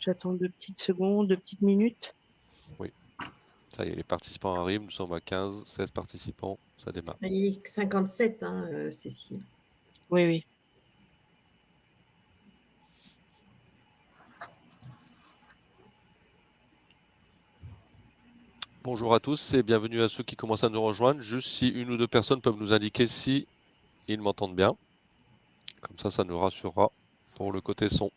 J'attends deux petites secondes, deux petites minutes. Oui. Ça y est, les participants arrivent. Nous sommes à 15, 16 participants. Ça démarre. Il est 57, hein, euh, Cécile. Oui, oui. Bonjour à tous et bienvenue à ceux qui commencent à nous rejoindre. Juste si une ou deux personnes peuvent nous indiquer si ils m'entendent bien. Comme ça, ça nous rassurera pour le côté son.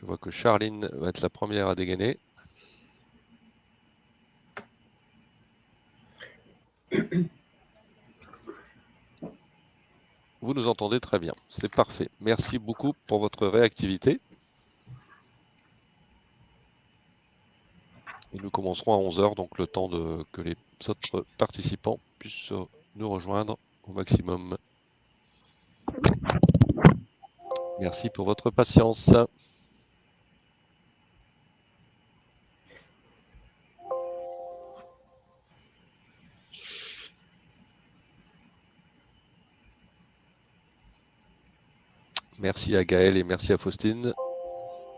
Je vois que Charline va être la première à dégainer. Vous nous entendez très bien, c'est parfait. Merci beaucoup pour votre réactivité. Et nous commencerons à 11h, donc le temps que les autres participants puissent nous rejoindre au maximum. Merci pour votre patience. Merci à Gaël et merci à Faustine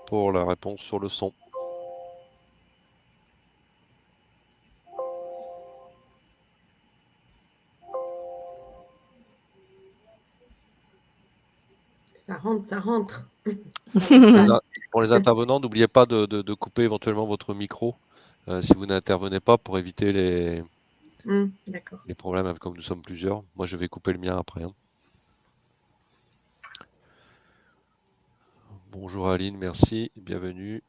pour la réponse sur le son. Ça rentre, ça rentre. Pour les intervenants, n'oubliez pas de, couper éventuellement votre micro euh, si vous n'intervenez pas pour éviter les, hmm, les problèmes comme nous sommes plusieurs. Moi, je vais couper le mien après. Hein. Bonjour Aline, merci, bienvenue.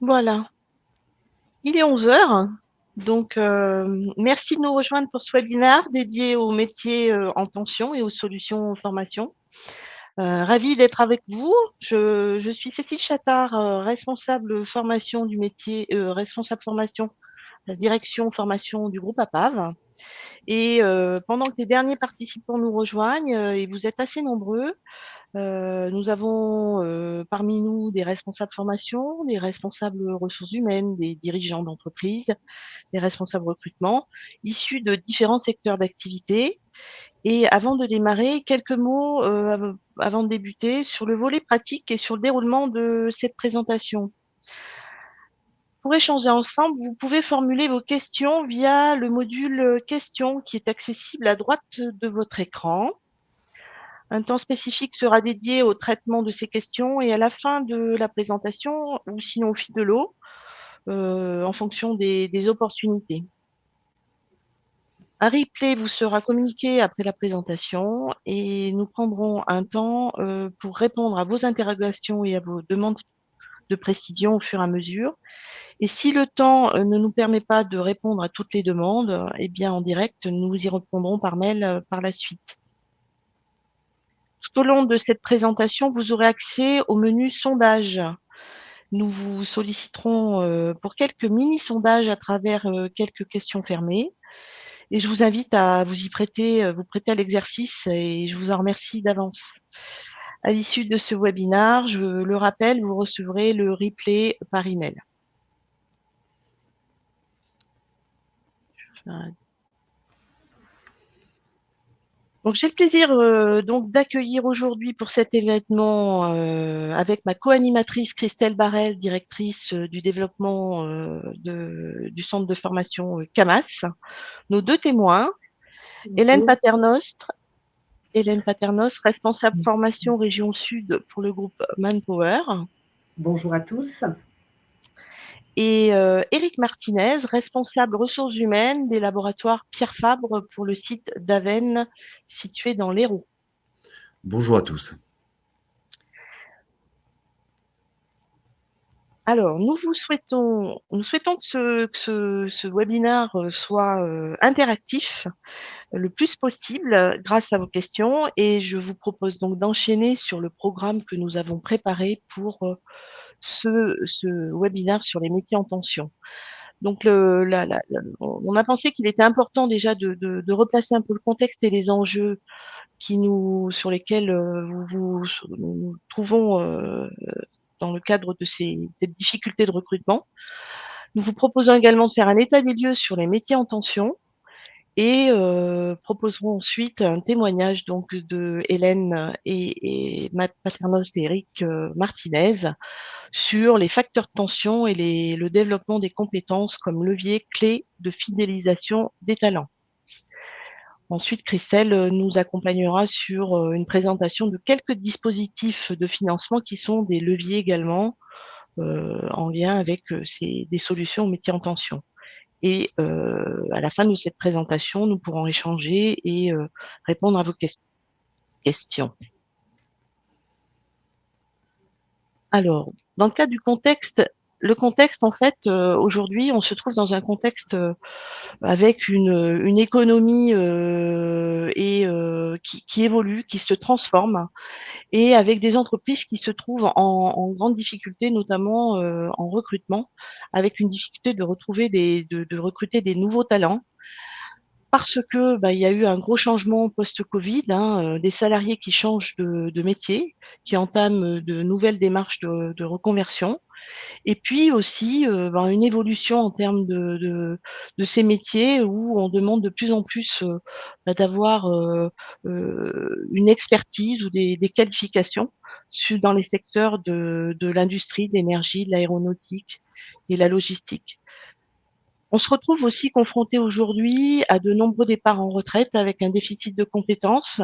Voilà. Il est 11 heures. Donc, euh, merci de nous rejoindre pour ce webinaire dédié aux métiers euh, en tension et aux solutions formation. Euh, ravie d'être avec vous. Je, suis Cécile Chattard, responsable formation du métier, responsable formation, direction formation du groupe APAV. Et pendant que les derniers participants nous rejoignent, et vous êtes assez nombreux, euh, nous avons euh, parmi nous des responsables formation, des responsables ressources humaines, des dirigeants d'entreprise, des responsables recrutement, issus de différents secteurs d'activité. Et avant de démarrer, quelques mots euh, avant de débuter sur le volet pratique et sur le déroulement de cette présentation. Pour échanger ensemble, vous pouvez formuler vos questions via le module questions qui est accessible à droite de votre écran. Un temps spécifique sera dédié au traitement de ces questions et à la fin de la présentation, ou sinon au fil de l'eau, euh, en fonction des, opportunités. Un replay vous sera communiqué après la présentation et nous prendrons un temps euh, pour répondre à vos interrogations et à vos demandes de précision au fur et à mesure. Et si le temps euh, ne nous permet pas de répondre à toutes les demandes, eh bien en direct, nous y répondrons par mail par la suite. Tout au long de cette présentation, vous aurez accès au menu sondage. Nous vous solliciterons euh, pour quelques mini-sondages à travers euh, quelques questions fermées. Et je vous invite à vous y prêter, euh, vous prêter à l'exercice et je vous en remercie d'avance. À l'issue de ce webinaire, je le rappelle, vous recevrez le replay par email. Donc j'ai le plaisir euh, donc d'accueillir aujourd'hui pour cet événement euh, avec ma co-animatrice Christelle Barrel, directrice euh, du développement du centre de formation CAMAS, nos deux témoins, Hélène Paternostre, Hélène Paternos, responsable formation région Sud pour le groupe Manpower. Bonjour à tous et euh, Éric Martinez, responsable ressources humaines des laboratoires Pierre Fabre pour le site d'Aven situé dans l'Hérault. Bonjour à tous. Alors, nous vous souhaitons, nous souhaitons que ce, ce, webinaire euh, soit euh, interactif le plus possible grâce à vos questions et je vous propose donc d'enchaîner sur le programme que nous avons préparé pour ce, ce webinaire sur les métiers en tension. Donc, le, la, la, on a pensé qu'il était important déjà de, de, de, replacer un peu le contexte et les enjeux qui nous, sur lesquels euh, vous, vous nous trouvons euh, dans le cadre de ces, cette difficulté de recrutement. Nous vous proposons également de faire un état des lieux sur les métiers en tension et euh, proposerons ensuite un témoignage donc de Hélène et, et Paternos et Eric euh, Martinez sur les facteurs de tension et le développement des compétences comme levier clé de fidélisation des talents. Ensuite, Christelle euh, nous accompagnera sur euh, une présentation de quelques dispositifs de financement qui sont des leviers également euh, en lien avec des solutions aux métiers en tension. Et à la fin de cette présentation, nous pourrons échanger et répondre à vos que questions. Alors, dans le cadre du contexte, le contexte, en fait, euh, aujourd'hui, on se trouve dans un contexte euh, avec une, économie euh, qui, évolue, qui se transforme, et avec des entreprises qui se trouvent en, grande difficulté, notamment en recrutement, avec une difficulté de retrouver des, de, recruter des nouveaux talents. Parce que bah, il y a eu un gros changement post-Covid, hein, des salariés qui changent de, métier, qui entament de nouvelles démarches de reconversion, et puis aussi euh, ben, une évolution en termes de, de, ces métiers où on demande de plus en plus euh, ben, d'avoir euh, une expertise ou des, qualifications dans les secteurs de, de l'industrie, de l'énergie, de l'aéronautique et la logistique. On se retrouve aussi confronté aujourd'hui à de nombreux départs en retraite avec un déficit de compétences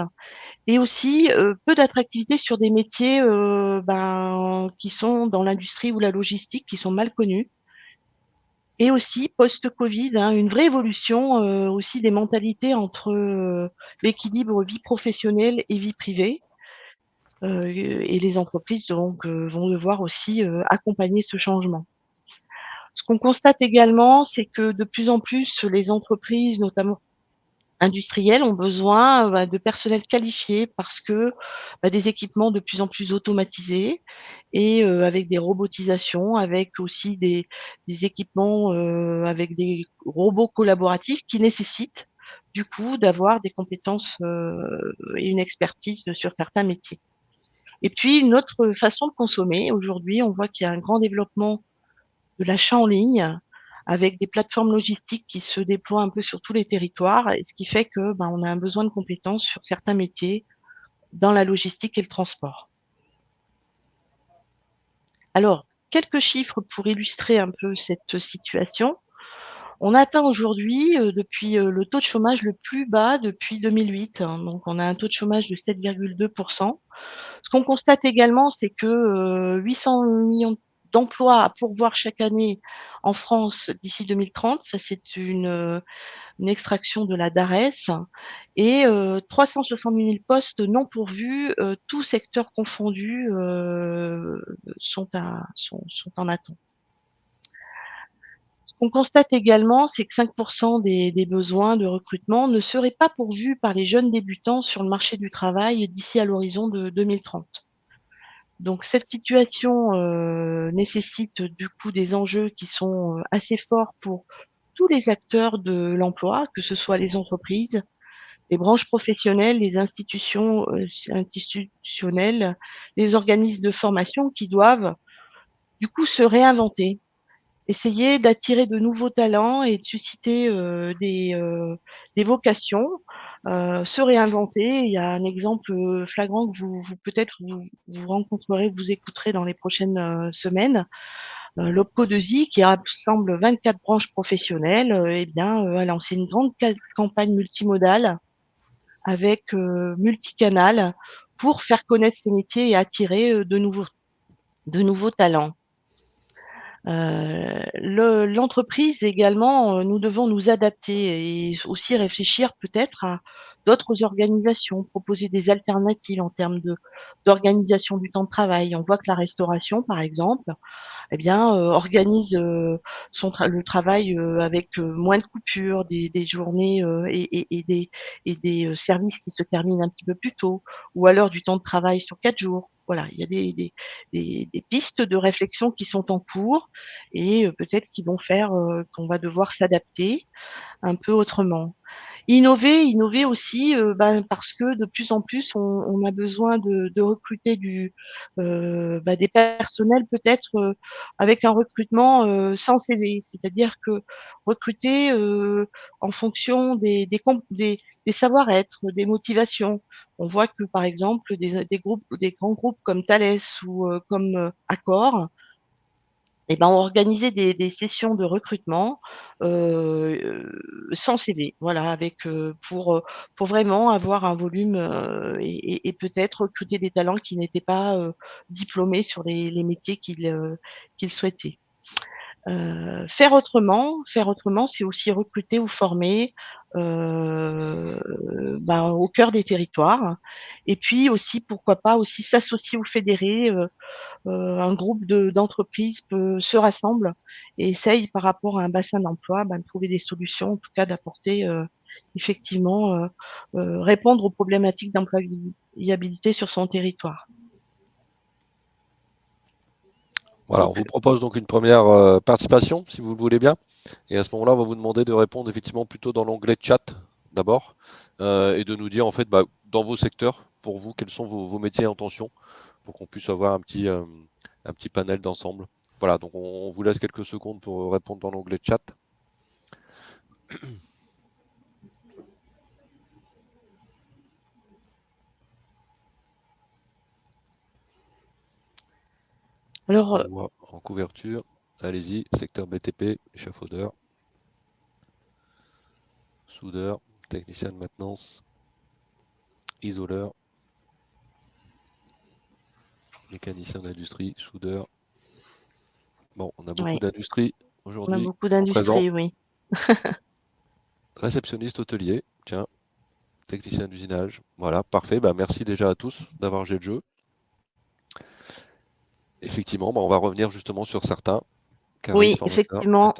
et aussi euh, peu d'attractivité sur des métiers euh, ben, qui sont dans l'industrie ou la logistique, qui sont mal connus. Et aussi, post-Covid, hein, une vraie évolution euh, aussi des mentalités entre l'équilibre vie professionnelle et vie privée. Et les entreprises donc, vont devoir aussi accompagner ce changement. Ce qu'on constate également, c'est que de plus en plus, les entreprises, notamment industriels ont besoin bah, de personnel qualifié parce que bah, des équipements de plus en plus automatisés et euh, avec des robotisations, avec aussi des, des équipements euh, avec des robots collaboratifs qui nécessitent du coup d'avoir des compétences euh, et une expertise sur certains métiers. Et puis une autre façon de consommer, aujourd'hui on voit qu'il y a un grand développement de l'achat en ligne avec des plateformes logistiques qui se déploient un peu sur tous les territoires, ce qui fait que ben, on a un besoin de compétences sur certains métiers dans la logistique et le transport. Alors, quelques chiffres pour illustrer un peu cette situation. On atteint aujourd'hui, euh, depuis euh, le taux de chômage le plus bas depuis 2008. Hein, donc, on a un taux de chômage de 7,2%. Ce qu'on constate également, c'est que euh, 800 millions de d'emplois à pourvoir chaque année en France d'ici 2030. Ça, c'est une, extraction de la DARES. Et euh, 360 000 postes non pourvus, euh, tous secteurs confondus, euh, sont, en attente. Ce qu'on constate également, c'est que 5% des, des, besoins de recrutement ne seraient pas pourvus par les jeunes débutants sur le marché du travail d'ici à l'horizon de 2030. Donc cette situation euh, nécessite du coup des enjeux qui sont euh, assez forts pour tous les acteurs de l'emploi, que ce soit les entreprises, les branches professionnelles, les institutions euh, institutionnelles, les organismes de formation qui doivent du coup se réinventer, essayer d'attirer de nouveaux talents et de susciter des vocations euh, se réinventer. Il y a un exemple euh, flagrant que vous, vous peut-être vous, rencontrerez, vous écouterez dans les prochaines euh, semaines. Euh, L'OPCO de ZI, qui rassemble 24 branches professionnelles, eh bien, a lancé une grande campagne multimodale avec multicanal pour faire connaître ces métiers et attirer de nouveaux talents. Euh, L'entreprise également, euh, nous devons nous adapter et aussi réfléchir peut-être à d'autres organisations, proposer des alternatives en termes d'organisation du temps de travail. On voit que la restauration, par exemple, eh bien, euh, organise son le travail avec moins de coupures, des, journées et, et, et, des, et des services qui se terminent un petit peu plus tôt, ou alors du temps de travail sur quatre jours voilà, il y a des, pistes de réflexion qui sont en cours et peut-être qui vont faire qu'on va devoir s'adapter un peu autrement. Innover, innover aussi, euh, ben, parce que de plus en plus, on, on a besoin de, de recruter du, euh, ben, des personnels peut-être euh, avec un recrutement euh, sans CV, c'est-à-dire que recruter euh, en fonction des, des, des, des savoir-être, des motivations. On voit que par exemple des, des groupes, des grands groupes comme Thales ou comme Accor eh ben, on organisait des, sessions de recrutement euh, sans CV, voilà, avec euh, pour pour vraiment avoir un volume euh, et, peut-être recruter des talents qui n'étaient pas euh, diplômés sur les, les métiers qu'ils euh, qu'ils souhaitaient. Euh, faire autrement, faire autrement, c'est aussi recruter ou former euh, ben, au cœur des territoires. Et puis aussi, pourquoi pas, aussi s'associer ou fédérer. Euh, un groupe d'entreprises peut se rassemble et essaye par rapport à un bassin d'emploi ben, de trouver des solutions, en tout cas d'apporter effectivement répondre aux problématiques d'employabilité sur son territoire. Voilà, on vous propose donc une première euh, participation, si vous le voulez bien. Et à ce moment-là, on va vous demander de répondre effectivement plutôt dans l'onglet chat d'abord euh, et de nous dire en fait bah, dans vos secteurs, pour vous, quels sont vos, vos métiers en tension pour qu'on puisse avoir un petit, euh, un petit panel d'ensemble. Voilà, donc on, on, vous laisse quelques secondes pour répondre dans l'onglet chat. Alors, en couverture, allez-y, secteur BTP, échafaudeur, soudeur, technicien de maintenance, isoleur, mécanicien d'industrie, soudeur. Bon, on a beaucoup oui. d'industrie aujourd'hui. On a beaucoup d'industrie, oui. Réceptionniste hôtelier, tiens, technicien d'usinage. Voilà, parfait. Bah, merci déjà à tous d'avoir joué le jeu effectivement, bah, on va revenir justement sur certains. oui, effectivement.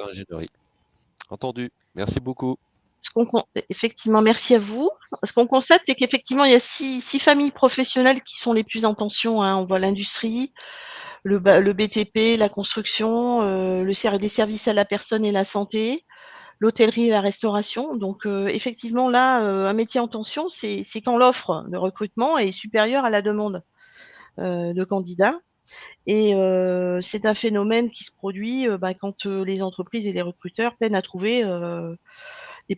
Entendu. Merci beaucoup. effectivement, merci à vous. Ce qu'on constate, c'est qu'effectivement, il y a six, six, familles professionnelles qui sont les plus en tension. Hein. On voit l'industrie, le, le, BTP, la construction, euh, le des services à la personne et la santé, l'hôtellerie et la restauration. Donc, euh, effectivement, là, euh, un métier en tension, c'est quand l'offre de recrutement est supérieure à la demande de candidats. Et euh, c'est un phénomène qui se produit euh, bah, quand euh, les entreprises et les recruteurs peinent à trouver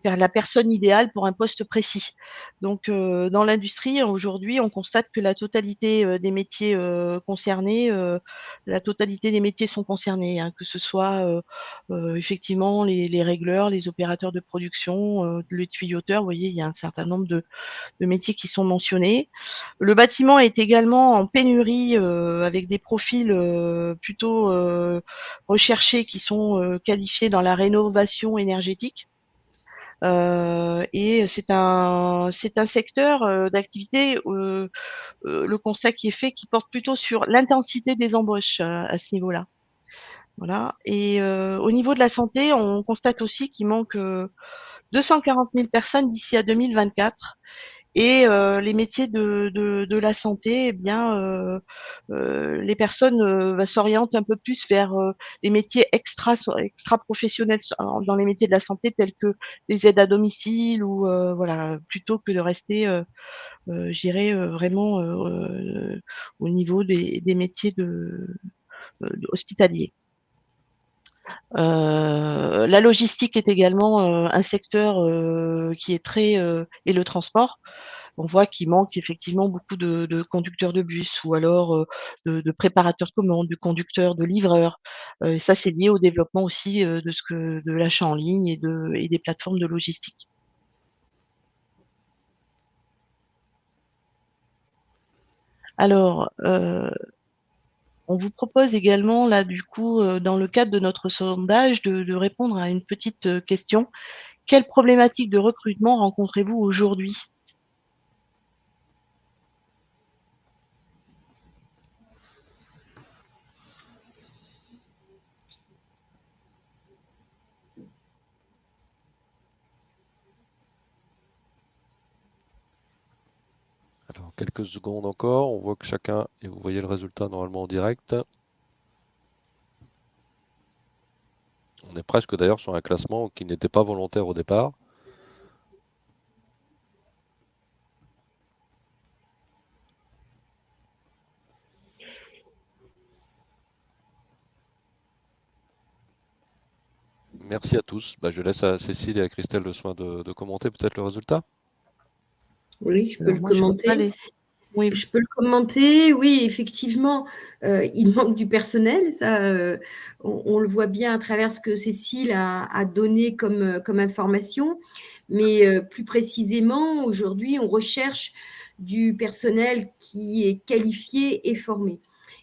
la personne idéale pour un poste précis. Donc, dans l'industrie, aujourd'hui, on constate que la totalité des métiers concernés, la totalité des métiers sont concernés, hein, que ce soit effectivement les, les, régleurs, les opérateurs de production, les tuyauteurs. Vous voyez, il y a un certain nombre de métiers qui sont mentionnés. Le bâtiment est également en pénurie avec des profils plutôt recherchés qui sont qualifiés dans la rénovation énergétique. Euh, et c'est un c'est un secteur euh, d'activité euh, le constat qui est fait qui porte plutôt sur l'intensité des embauches à ce niveau-là. Voilà. Et au niveau de la santé, on constate aussi qu'il manque 240 000 personnes d'ici à 2024 et euh, les métiers de, de, de, la santé, eh bien, euh, euh, les personnes euh, s'orientent un peu plus vers les métiers extra, extra professionnels dans les métiers de la santé, tels que les aides à domicile ou voilà, plutôt que de rester, je dirais vraiment au niveau des, des métiers de hospitaliers. Euh, la logistique est également euh, un secteur euh, qui est très et le transport. On voit qu'il manque effectivement beaucoup de, conducteurs de bus ou alors de, préparateurs de commandes, de conducteurs, de livreurs. ça, c'est lié au développement aussi de ce que de l'achat en ligne et, et des plateformes de logistique. Alors, on vous propose également, là, du coup, euh, dans le cadre de notre sondage, de, de répondre à une petite euh, question. Quelle problématique de recrutement rencontrez-vous aujourd'hui? Quelques secondes encore. On voit que chacun, et vous voyez le résultat normalement en direct. On est presque d'ailleurs sur un classement qui n'était pas volontaire au départ. Merci à tous. Bah, je laisse à Cécile et à Christelle le soin de, commenter peut-être le résultat. Oui, je peux le commenter. Oui. Je peux le commenter. Oui, effectivement, euh, il manque du personnel. Ça, euh, on, le voit bien à travers ce que Cécile a, donné comme, comme information. Mais euh, plus précisément, aujourd'hui, on recherche du personnel qui est qualifié et formé.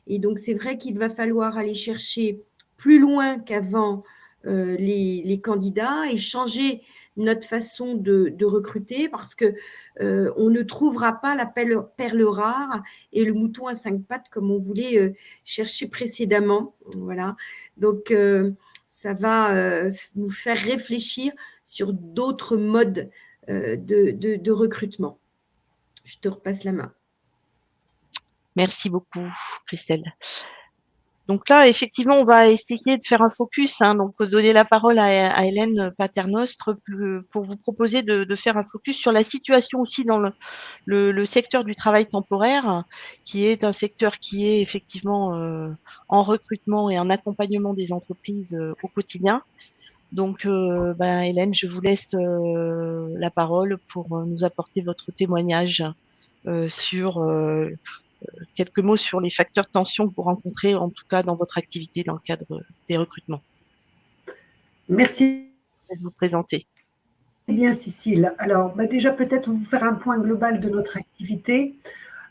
Et donc, c'est vrai qu'il va falloir aller chercher plus loin qu'avant euh, les, candidats et changer notre façon de, recruter parce que euh, on ne trouvera pas la perle, rare et le mouton à cinq pattes comme on voulait euh, chercher précédemment. Voilà. Donc, ça va nous faire réfléchir sur d'autres modes de, de recrutement. Je te repasse la main. Merci beaucoup, Christelle. Donc là, effectivement, on va essayer de faire un focus, hein, donc donner la parole à, Hélène Paternostre pour vous proposer de, faire un focus sur la situation aussi dans le, secteur du travail temporaire, qui est un secteur qui est effectivement euh, en recrutement et en accompagnement des entreprises euh, au quotidien. Donc, euh, ben, Hélène, je vous laisse la parole pour nous apporter votre témoignage sur quelques mots sur les facteurs de tension que vous rencontrez, en tout cas dans votre activité dans le cadre des recrutements. Merci. de vous présenter. Eh bien, Cécile. Alors, bah, déjà, peut-être vous faire un point global de notre activité.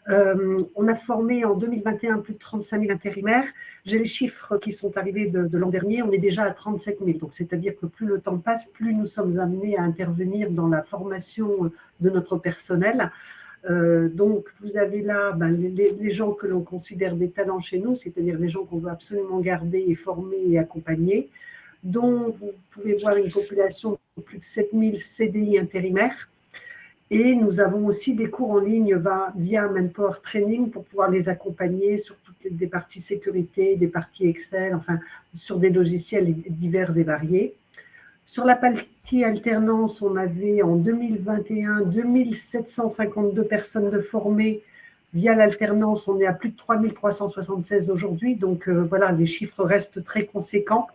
Euh, on a formé en 2021 plus de 35 000 intérimaires. J'ai les chiffres qui sont arrivés de, l'an dernier. On est déjà à 37 000. Donc, c'est-à-dire que plus le temps passe, plus nous sommes amenés à intervenir dans la formation de notre personnel. Euh, donc, vous avez là ben, les, gens que l'on considère des talents chez nous, c'est-à-dire les gens qu'on veut absolument garder et former et accompagner, dont vous pouvez voir une population de plus de 7000 CDI intérimaires. Et nous avons aussi des cours en ligne via Manpower Training pour pouvoir les accompagner sur toutes les parties sécurité, des parties Excel, enfin sur des logiciels divers et variés. Sur la partie alternance, on avait en 2021 2752 personnes de formées via l'alternance. On est à plus de 3376 aujourd'hui. Donc euh, voilà, les chiffres restent très conséquents.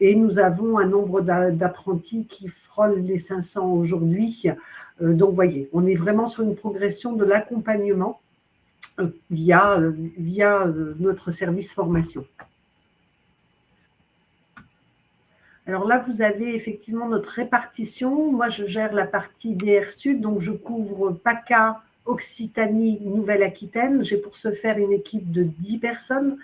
Et nous avons un nombre d'apprentis qui frôle les 500 aujourd'hui. Euh, donc, voyez, on est vraiment sur une progression de l'accompagnement euh, via, via notre service formation. Alors là, vous avez effectivement notre répartition. Moi, je gère la partie DR Sud, donc je couvre PACA, Occitanie, Nouvelle-Aquitaine. J'ai pour ce faire une équipe de 10 personnes,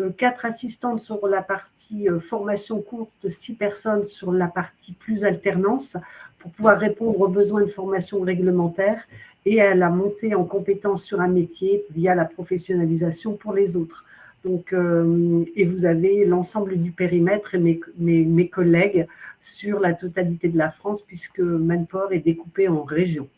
euh, quatre assistantes sur la partie euh, formation courte, 6 personnes sur la partie plus alternance pour pouvoir répondre aux besoins de formation réglementaire et à la montée en compétences sur un métier via la professionnalisation pour les autres. Donc, euh, et vous avez l'ensemble du périmètre et mes, mes, collègues sur la totalité de la France, puisque Manport est découpé en régions.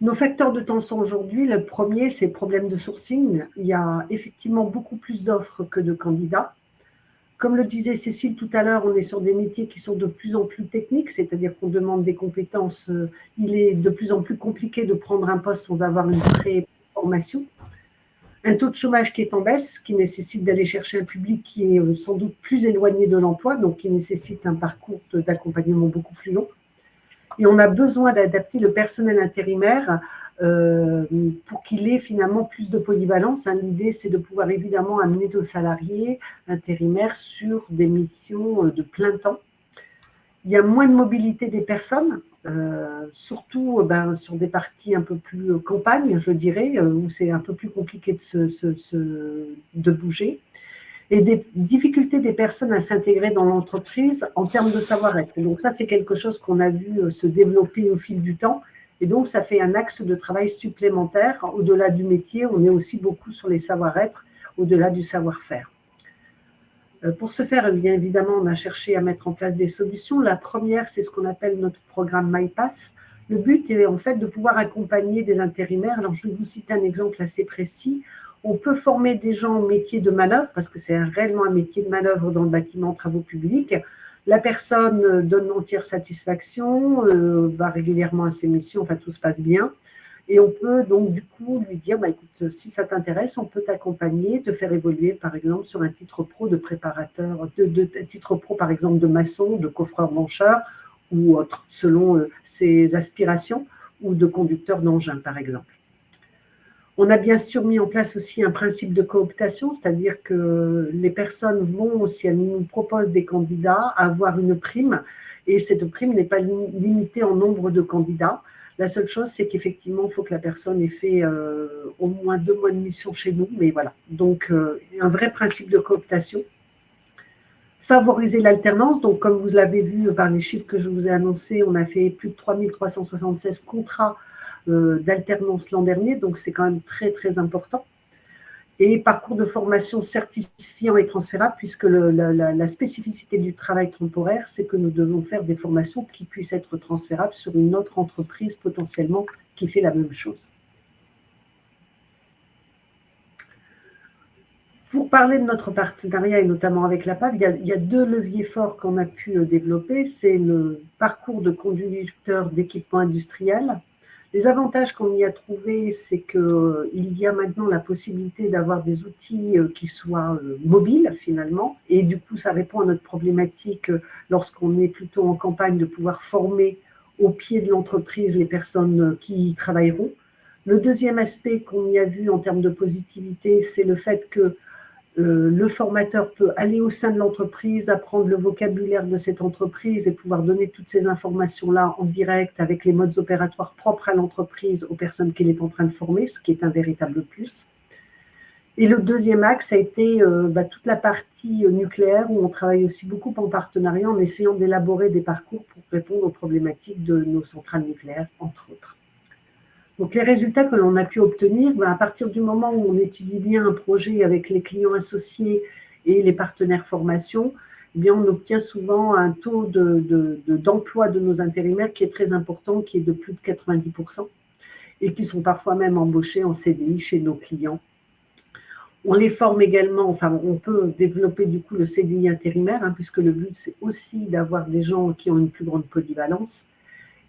Nos facteurs de tension aujourd'hui, le premier, c'est le problème de sourcing. Il y a effectivement beaucoup plus d'offres que de candidats. Comme le disait Cécile tout à l'heure, on est sur des métiers qui sont de plus en plus techniques, c'est-à-dire qu'on demande des compétences. Euh, il est de plus en plus compliqué de prendre un poste sans avoir une très Un taux de chômage qui est en baisse, qui nécessite d'aller chercher un public qui est euh, sans doute plus éloigné de l'emploi, donc qui nécessite un parcours d'accompagnement beaucoup plus long. Et on a besoin d'adapter le personnel intérimaire euh, pour qu'il ait finalement plus de polyvalence. Hein, l'idée, c'est de pouvoir évidemment amener nos salariés intérimaires sur des missions euh, de plein temps. Il y a moins de mobilité des personnes, euh, surtout euh, ben, sur des parties un peu plus euh, campagne, je dirais, où c'est un peu plus compliqué de, se, de bouger, et des difficultés des personnes à s'intégrer dans l'entreprise en termes de savoir-être. Donc ça, c'est quelque chose qu'on a vu se développer au fil du temps, et donc ça fait un axe de travail supplémentaire. Au-delà du métier, on est aussi beaucoup sur les savoir-être, au-delà du savoir-faire. Euh, pour ce faire, bien évidemment, on a cherché à mettre en place des solutions. La première, c'est ce qu'on appelle notre programme MyPass. Le but est en fait de pouvoir accompagner des intérimaires. Alors, je vais vous citer un exemple assez précis. On peut former des gens au métier de manœuvre, parce que c'est réellement un métier de manœuvre dans le bâtiment travaux publics. La personne donne entière satisfaction, euh, va régulièrement à ses missions, enfin tout se passe bien. Et on peut donc du coup lui dire, bah, écoute, si ça t'intéresse, on peut t'accompagner, te faire évoluer par exemple sur un titre pro de préparateur, de, titre pro par exemple de maçon, de coffreur-mancheur ou autre, selon euh, ses aspirations, ou de conducteur d'engin par exemple. On a bien sûr mis en place aussi un principe de cooptation, c'est-à-dire que les personnes vont, si elles nous proposent des candidats, avoir une prime, et cette prime n'est pas limitée en nombre de candidats. La seule chose, c'est qu'effectivement, il faut que la personne ait fait euh, au moins deux mois de mission chez nous. Mais voilà, donc euh, un vrai principe de cooptation. Favoriser l'alternance. Donc, comme vous l'avez vu par les chiffres que je vous ai annoncés, on a fait plus de 3376 contrats euh, d'alternance l'an dernier. Donc, c'est quand même très, très important et parcours de formation certifiant et transférable, puisque la, spécificité du travail temporaire, c'est que nous devons faire des formations qui puissent être transférables sur une autre entreprise potentiellement qui fait la même chose. Pour parler de notre partenariat, et notamment avec la PAV, il y a, deux leviers forts qu'on a pu euh, développer. C'est le parcours de conducteur d'équipement industriel, les avantages qu'on y a trouvés, c'est qu'il euh, y a maintenant la possibilité d'avoir des outils euh, qui soient euh, mobiles finalement, et du coup, ça répond à notre problématique lorsqu'on est plutôt en campagne de pouvoir former au pied de l'entreprise les personnes qui y travailleront. Le deuxième aspect qu'on y a vu en termes de positivité, c'est le fait que le formateur peut aller au sein de l'entreprise, apprendre le vocabulaire de cette entreprise et pouvoir donner toutes ces informations-là en direct avec les modes opératoires propres à l'entreprise aux personnes qu'il est en train de former, ce qui est un véritable plus. Et le deuxième axe a été euh, bah, toute la partie euh, nucléaire où on travaille aussi beaucoup en partenariat en essayant d'élaborer des parcours pour répondre aux problématiques de nos centrales nucléaires, entre autres. Donc, les résultats que l'on a pu obtenir, ben, à partir du moment où on étudie bien un projet avec les clients associés et les partenaires formation, eh bien, on obtient souvent un taux d'emploi de, nos intérimaires qui est très important, qui est de plus de 90%, et qui sont parfois même embauchés en CDI chez nos clients. On les forme également, enfin, on peut développer du coup le CDI intérimaire, hein, puisque le but, c'est aussi d'avoir des gens qui ont une plus grande polyvalence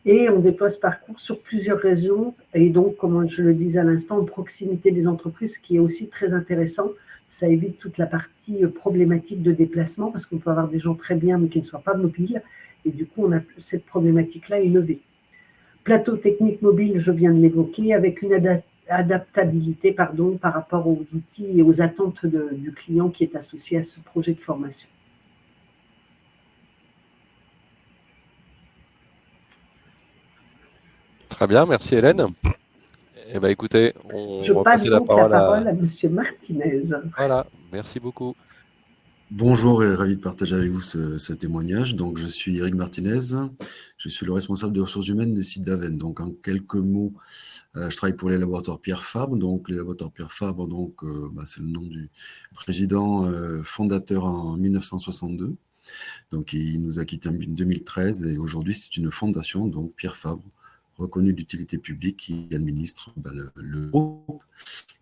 et on déploie ce parcours sur plusieurs régions et donc, comme je le disais à l'instant, en proximité des entreprises, ce qui est aussi très intéressant. Ça évite toute la partie problématique de déplacement parce qu'on peut avoir des gens très bien mais qui ne soient pas mobiles et du coup, on a cette problématique-là est levée. Plateau technique mobile, je viens de l'évoquer, avec une adaptabilité par rapport aux outils et aux attentes du client qui est associé à ce projet de formation. Très bien, merci Hélène. Eh bien, écoutez, on Je va passe passer la donc parole, la parole à... à M. Martinez. Voilà, merci beaucoup. Bonjour et ravi de partager avec vous ce, ce témoignage. Donc, je suis Eric Martinez, je suis le responsable des ressources humaines du site d'Aven. Donc, en quelques mots, euh, je travaille pour les laboratoires Pierre Fabre. Donc, les laboratoires Pierre Fabre, donc, euh, bah, c'est le nom du président euh, fondateur en 1962. Donc, il nous a quittés en 2013 et aujourd'hui, c'est une fondation, donc Pierre Fabre, reconnu d'utilité publique qui administre ben, le, groupe.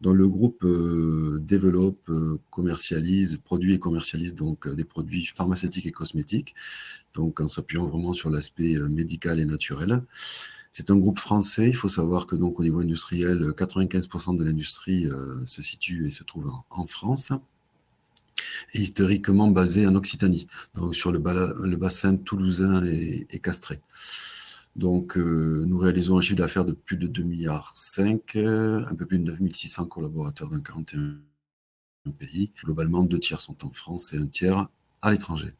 Dans le groupe euh, développe, euh, commercialise, produit et commercialise donc euh, des produits pharmaceutiques et cosmétiques, donc en s'appuyant vraiment sur l'aspect médical et naturel. C'est un groupe français. Il faut savoir que donc au niveau industriel, 95% de l'industrie se situe et se trouve en, France historiquement basé en Occitanie, donc sur le, bassin toulousain et castré. Donc, euh, nous réalisons un chiffre d'affaires de plus de 2,5 milliards, euh, un peu plus de 9600 collaborateurs dans 41 pays. Globalement, deux tiers sont en France et un tiers à l'étranger.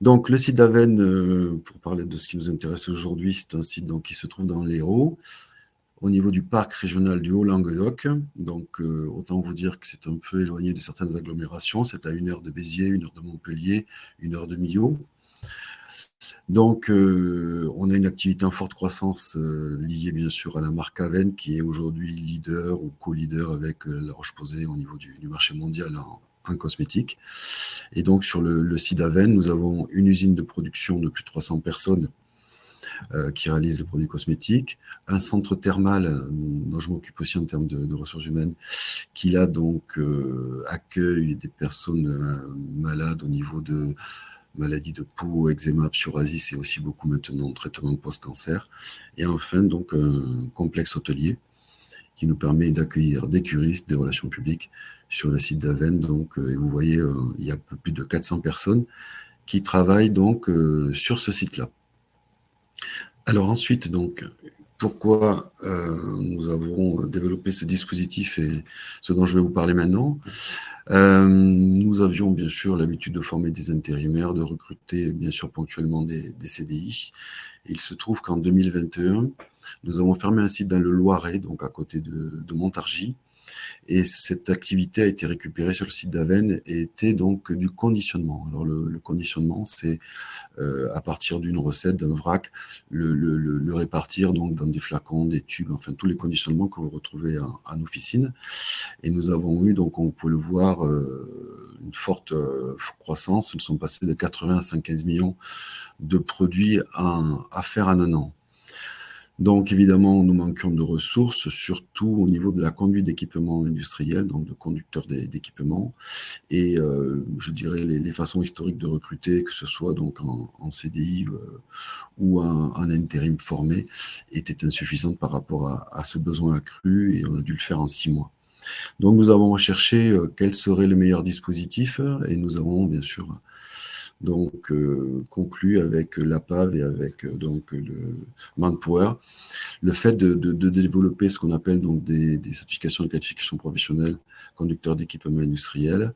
Donc, le site d'Aven, euh, pour parler de ce qui nous intéresse aujourd'hui, c'est un site qui se trouve dans l'Hérault, au niveau du parc régional du Haut-Languedoc. Donc, autant vous dire que c'est un peu éloigné de certaines agglomérations. C'est à une heure de Béziers, une heure de Montpellier, une heure de Millau. Donc, euh, on a une activité en forte croissance euh, liée bien sûr à la marque Aven, qui est aujourd'hui leader ou co-leader avec euh, La Roche-Posay au niveau du, marché mondial en, cosmétique. Et donc, sur le, le site Aven, nous avons une usine de production de plus de 300 personnes qui réalise les produits cosmétiques, un centre thermal dont je m'occupe aussi en termes de, ressources humaines, qui là donc accueille des personnes malades au niveau de maladies de peau, eczéma, psoriasis et aussi beaucoup maintenant traitement post-cancer. Et enfin donc un complexe hôtelier qui nous permet d'accueillir des curistes, des relations publiques sur le site d'Aven. Donc, et vous voyez, il y a plus de 400 personnes qui travaillent donc sur ce site-là. Alors ensuite, donc, pourquoi euh, nous avons développé ce dispositif et ce dont je vais vous parler maintenant. Euh, nous avions bien sûr l'habitude de former des intérimaires, de recruter bien sûr ponctuellement des, des CDI. il se trouve qu'en 2021, nous avons fermé un site dans le Loiret, donc à côté de Montargis, et cette activité a été récupérée sur le site d'Aven et était donc du conditionnement. Alors le, conditionnement, c'est euh, à partir d'une recette, d'un vrac, le, répartir donc dans des flacons, des tubes, enfin tous les conditionnements que vous retrouvez en, officine. Et nous avons eu, donc on peut le voir, euh, une forte euh, croissance. Nous sommes passés de 80 à 115 millions de produits à faire en un an. Donc évidemment, nous manquons de ressources, surtout au niveau de la conduite d'équipements industriels, donc de conducteurs d'équipements, et euh, je dirais les, façons historiques de recruter, que ce soit donc en, CDI euh, ou en, intérim formé, étaient insuffisantes par rapport à, ce besoin accru, et on a dû le faire en six mois. Donc nous avons recherché euh, quel serait le meilleur dispositif, et nous avons bien sûr donc euh, conclu avec l'APAV et avec euh, donc le Manpower, le fait de, développer ce qu'on appelle donc des, certifications de qualification professionnelle conducteur d'équipement industriel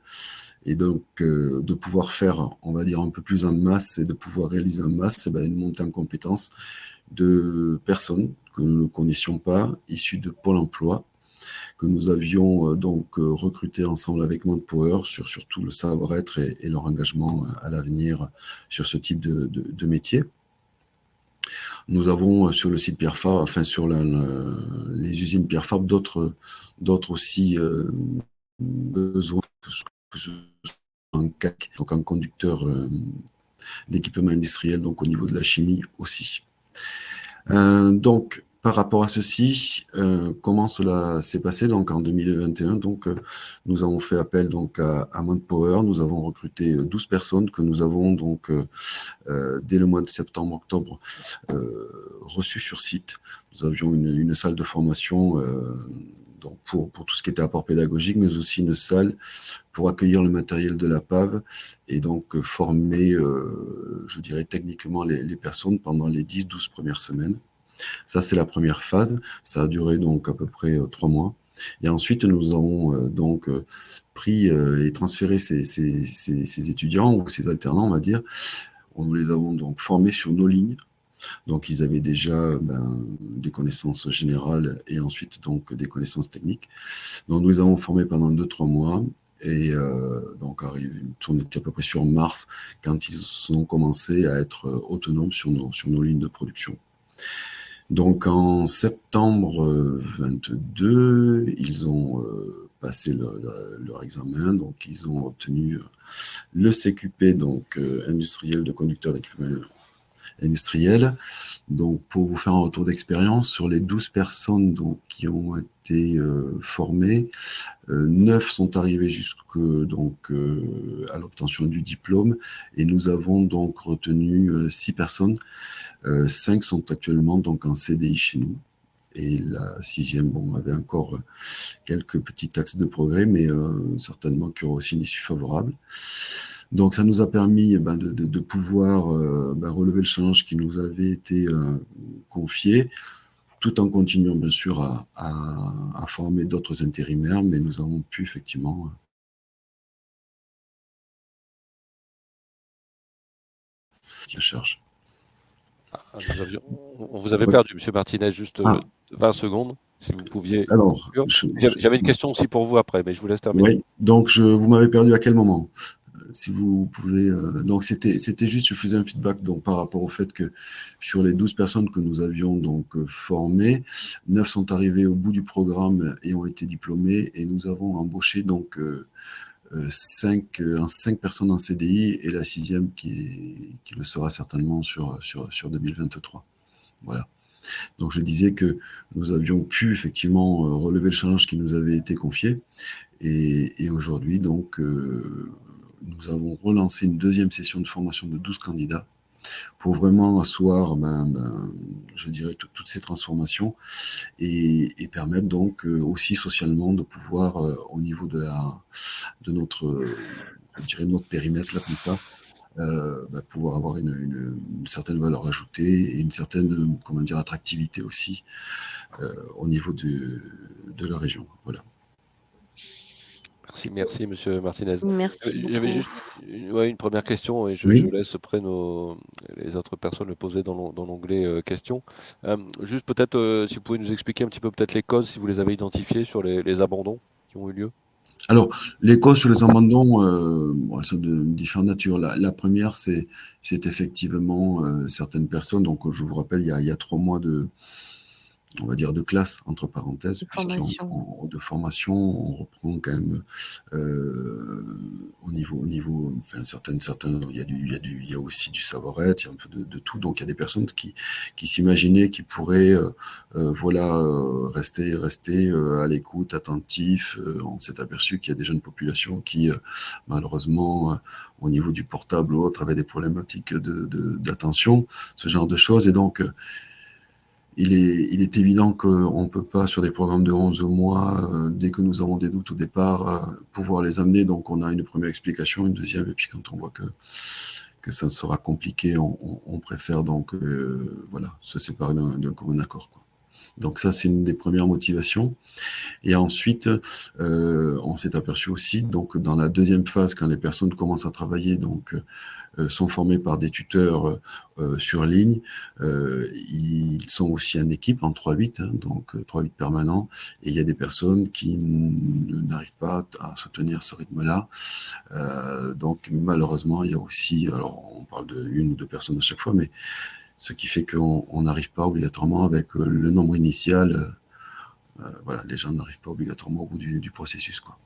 et donc euh, de pouvoir faire, on va dire un peu plus en masse et de pouvoir réaliser en masse eh ben, une montée en compétences de personnes que nous ne connaissions pas, issues de Pôle Emploi, que nous avions euh, donc euh, recruté ensemble avec Power sur surtout le savoir-être et, leur engagement à l'avenir sur ce type de, métier. Nous avons euh, sur le site Pierre Fabre, enfin sur les usines Pierre Fabre, d'autres aussi ce en CAC, donc en conducteur d'équipement industriel, donc au niveau de la chimie aussi. donc, par rapport à ceci, euh, comment cela s'est passé donc en 2021 Donc, euh, nous avons fait appel donc à, à Power. Nous avons recruté 12 euh, personnes que nous avons donc dès le mois de septembre-octobre reçues sur site. Nous avions une, salle de formation donc pour, pour, tout ce qui était apport pédagogique, mais aussi une salle pour accueillir le matériel de la PAV et donc former, je dirais techniquement les, les personnes pendant les 10-12 premières semaines. Ça, c'est la première phase. Ça a duré donc à peu près euh, trois mois. Et ensuite, nous avons euh, donc euh, pris et transféré ces, étudiants ou ces alternants, on va dire. Nous les avons donc formés sur nos lignes. Donc, ils avaient déjà ben, des connaissances générales et ensuite donc des connaissances techniques. Donc, nous les avons formés pendant deux, trois mois. Et donc, on était à peu près sur mars quand ils ont commencé à être autonomes sur nos, sur nos lignes de production. Donc en septembre 22, ils ont euh, passé leur, examen, donc ils ont obtenu euh, le CQP, donc euh, industriel de conducteur d'équipement industriel. Donc, pour vous faire un retour d'expérience, sur les 12 personnes qui ont été formées, 9 sont arrivées jusque donc à l'obtention du diplôme et nous avons donc retenu 6 personnes euh, cinq sont actuellement donc en CDI chez nous. Et la sixième, bon, avait encore euh, quelques petits axes de progrès, mais euh, certainement qu'il y aura aussi une issue favorable. Donc ça nous a permis eh ben, de, pouvoir ben, relever le challenge qui nous avait été confié, tout en continuant bien sûr à, à former d'autres intérimaires, mais nous avons pu effectivement charge. Ah, on vous avait perdu, Monsieur Martinez, juste 20 ah. secondes, si vous pouviez. Alors, j'avais une question aussi pour vous après, mais je vous laisse terminer. Oui, donc je, vous m'avez perdu à quel moment? euh, si vous pouvez. Euh, donc, c'était, juste, je faisais un feedback donc, par rapport au fait que sur les 12 personnes que nous avions donc euh, formées, 9 sont arrivées au bout du programme et ont été diplômées, et nous avons embauché donc 5, euh, cinq personnes en CDI et la sixième qui, qui le sera certainement sur, sur, sur 2023. Voilà. Donc je disais que nous avions pu effectivement relever le challenge qui nous avait été confié. Et, aujourd'hui, donc, nous avons relancé une deuxième session de formation de 12 candidats pour vraiment asseoir, ben, ben, je dirais, toutes ces transformations et, permettre donc euh, aussi socialement de pouvoir, euh, au niveau de, notre, je dirais, notre périmètre, là, comme ça, euh, ben, pouvoir avoir une, certaine valeur ajoutée et une certaine, comment dire, attractivité aussi au niveau de, de la région. Voilà. Merci, merci, Monsieur Martinez. Merci. Euh, j'avais juste une, première question et je, laisse après les autres personnes le poser dans l'onglet euh, questions. Euh, juste peut-être, si vous pouvez nous expliquer un petit peu peut-être les causes, si vous les avez identifiées sur les, abandons qui ont eu lieu. Alors, les causes sur les abandons, elles sont de différentes natures. La, première, c'est effectivement certaines personnes. Donc, je vous rappelle, il y a, il y a trois mois de, on va dire de classe entre parenthèses, de formation. de formation, on reprend quand même euh, au niveau, au niveau, enfin certaines, certains, il y a du, il y a du, il y a aussi du savoir-être, il y a un peu de, tout, donc il y a des personnes qui, qui s'imaginaient qu'ils pourraient, euh, euh, voilà, rester, rester à l'écoute, attentif. on s'est aperçu qu'il y a des jeunes populations qui, malheureusement, au niveau du portable ou autre, avaient des problématiques de d'attention, ce genre de choses, et donc il est, il est évident qu'on ne peut pas, sur des programmes de 11 mois, euh, dès que nous avons des doutes au départ, euh, pouvoir les amener. Donc, on a une première explication, une deuxième, et puis quand on voit que, que ça sera compliqué, on, préfère donc euh, voilà, se séparer d'un commun accord. Quoi. Donc ça, c'est une des premières motivations. Et ensuite, on s'est aperçu aussi, donc dans la deuxième phase, quand les personnes commencent à travailler, donc euh, sont formés par des tuteurs euh, euh, sur ligne. ils sont aussi en équipe, en 3-8, hein, donc 3-8 permanents. Et il y a des personnes qui n'arrivent pas à soutenir ce rythme-là. donc malheureusement, il y a aussi, alors on parle de une ou deux personnes à chaque fois, mais ce qui fait qu'on n'arrive pas obligatoirement avec le nombre initial. voilà, les gens n'arrivent pas obligatoirement au bout du, du processus. Quoi.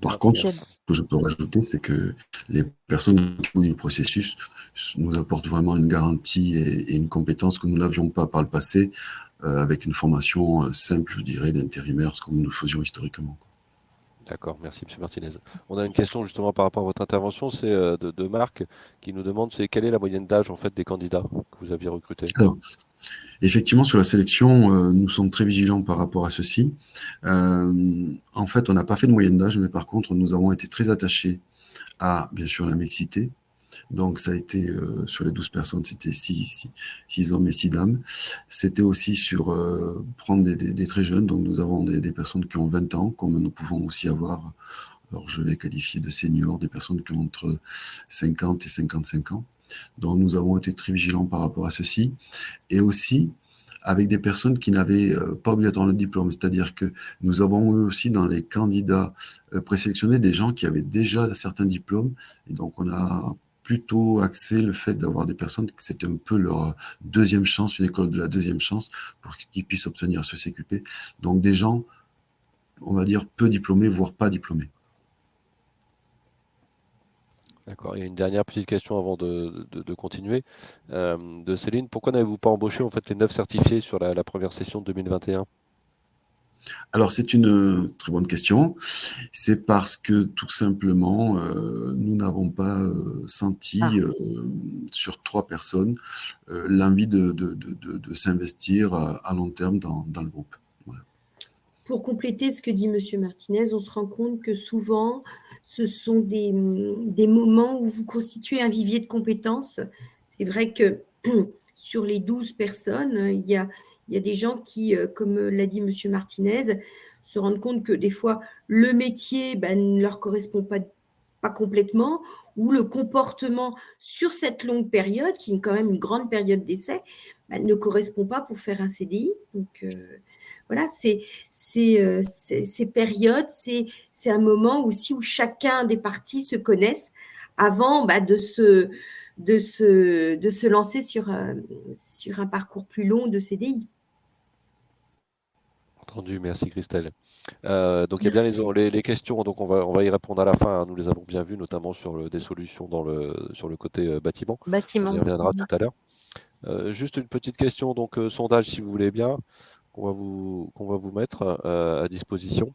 Par contre, ce que je peux rajouter, c'est que les personnes qui ont du processus nous apportent vraiment une garantie et, une compétence que nous n'avions pas par le passé, euh, avec une formation euh, simple, je dirais, d'intérimaires, comme nous le faisions historiquement. D'accord, merci M. Martinez. On a une question justement par rapport à votre intervention, c'est euh, de, Marc qui nous demande c'est quelle est la moyenne d'âge en fait des candidats que vous aviez recrutés? Effectivement, sur la sélection, euh, nous sommes très vigilants par rapport à ceci. Euh, en fait, on n'a pas fait de moyenne d'âge, mais par contre, nous avons été très attachés à, bien sûr, la mixité, donc, ça a été euh, sur les 12 personnes, c'était 6, hommes et 6 dames. C'était aussi sur euh, prendre des, très jeunes. Donc, nous avons des, personnes qui ont 20 ans, comme nous pouvons aussi avoir, alors je vais qualifier de seniors, des personnes qui ont entre 50 et 55 ans. Donc, nous avons été très vigilants par rapport à ceci. Et aussi, avec des personnes qui n'avaient euh, pas obligatoirement le diplôme. C'est-à-dire que nous avons eu aussi dans les candidats présélectionnés des gens qui avaient déjà certains diplômes. Et donc, on a plutôt axé le fait d'avoir des personnes, que c'était un peu leur deuxième chance, une école de la deuxième chance, pour qu'ils puissent obtenir ce CQP. Donc des gens, on va dire, peu diplômés, voire pas diplômés. D'accord. Il y a une dernière petite question avant de, continuer. Euh, de Céline, pourquoi n'avez-vous pas embauché en fait les neuf certifiés sur la, la première session de 2021 alors c'est une euh, très bonne question. C'est parce que tout simplement, euh, nous n'avons pas euh, senti ah. sur trois personnes l'envie de, s'investir à, long terme dans, le groupe. Pour compléter ce que dit M. Martinez, on se rend compte que souvent, ce sont des, des moments où vous constituez un vivier de compétences. C'est vrai que sur les 12 personnes, il y a il y a des gens qui, euh, comme l'a dit M. Martinez, se rendent compte que des fois, le métier ben, ne leur correspond pas, pas complètement ou le comportement sur cette longue période, qui est quand même une grande période d'essai, ben, ne correspond pas pour faire un CDI. Donc, euh, voilà, c'est euh, ces périodes, c'est un moment aussi où chacun des parties se connaissent avant ben, de se de se, de se lancer sur, sur un parcours plus long de CDI. Entendu, merci Christelle. Euh, donc il y a bien les, les, questions, donc on va, on va y répondre à la fin. Hein. Nous les avons bien vues, notamment sur le, des solutions dans le, sur le côté euh, bâtiment. Bâtiment. On y reviendra tout à l'heure. Euh, juste une petite question, donc sondage si vous voulez bien, qu'on va vous, qu'on va vous mettre à disposition.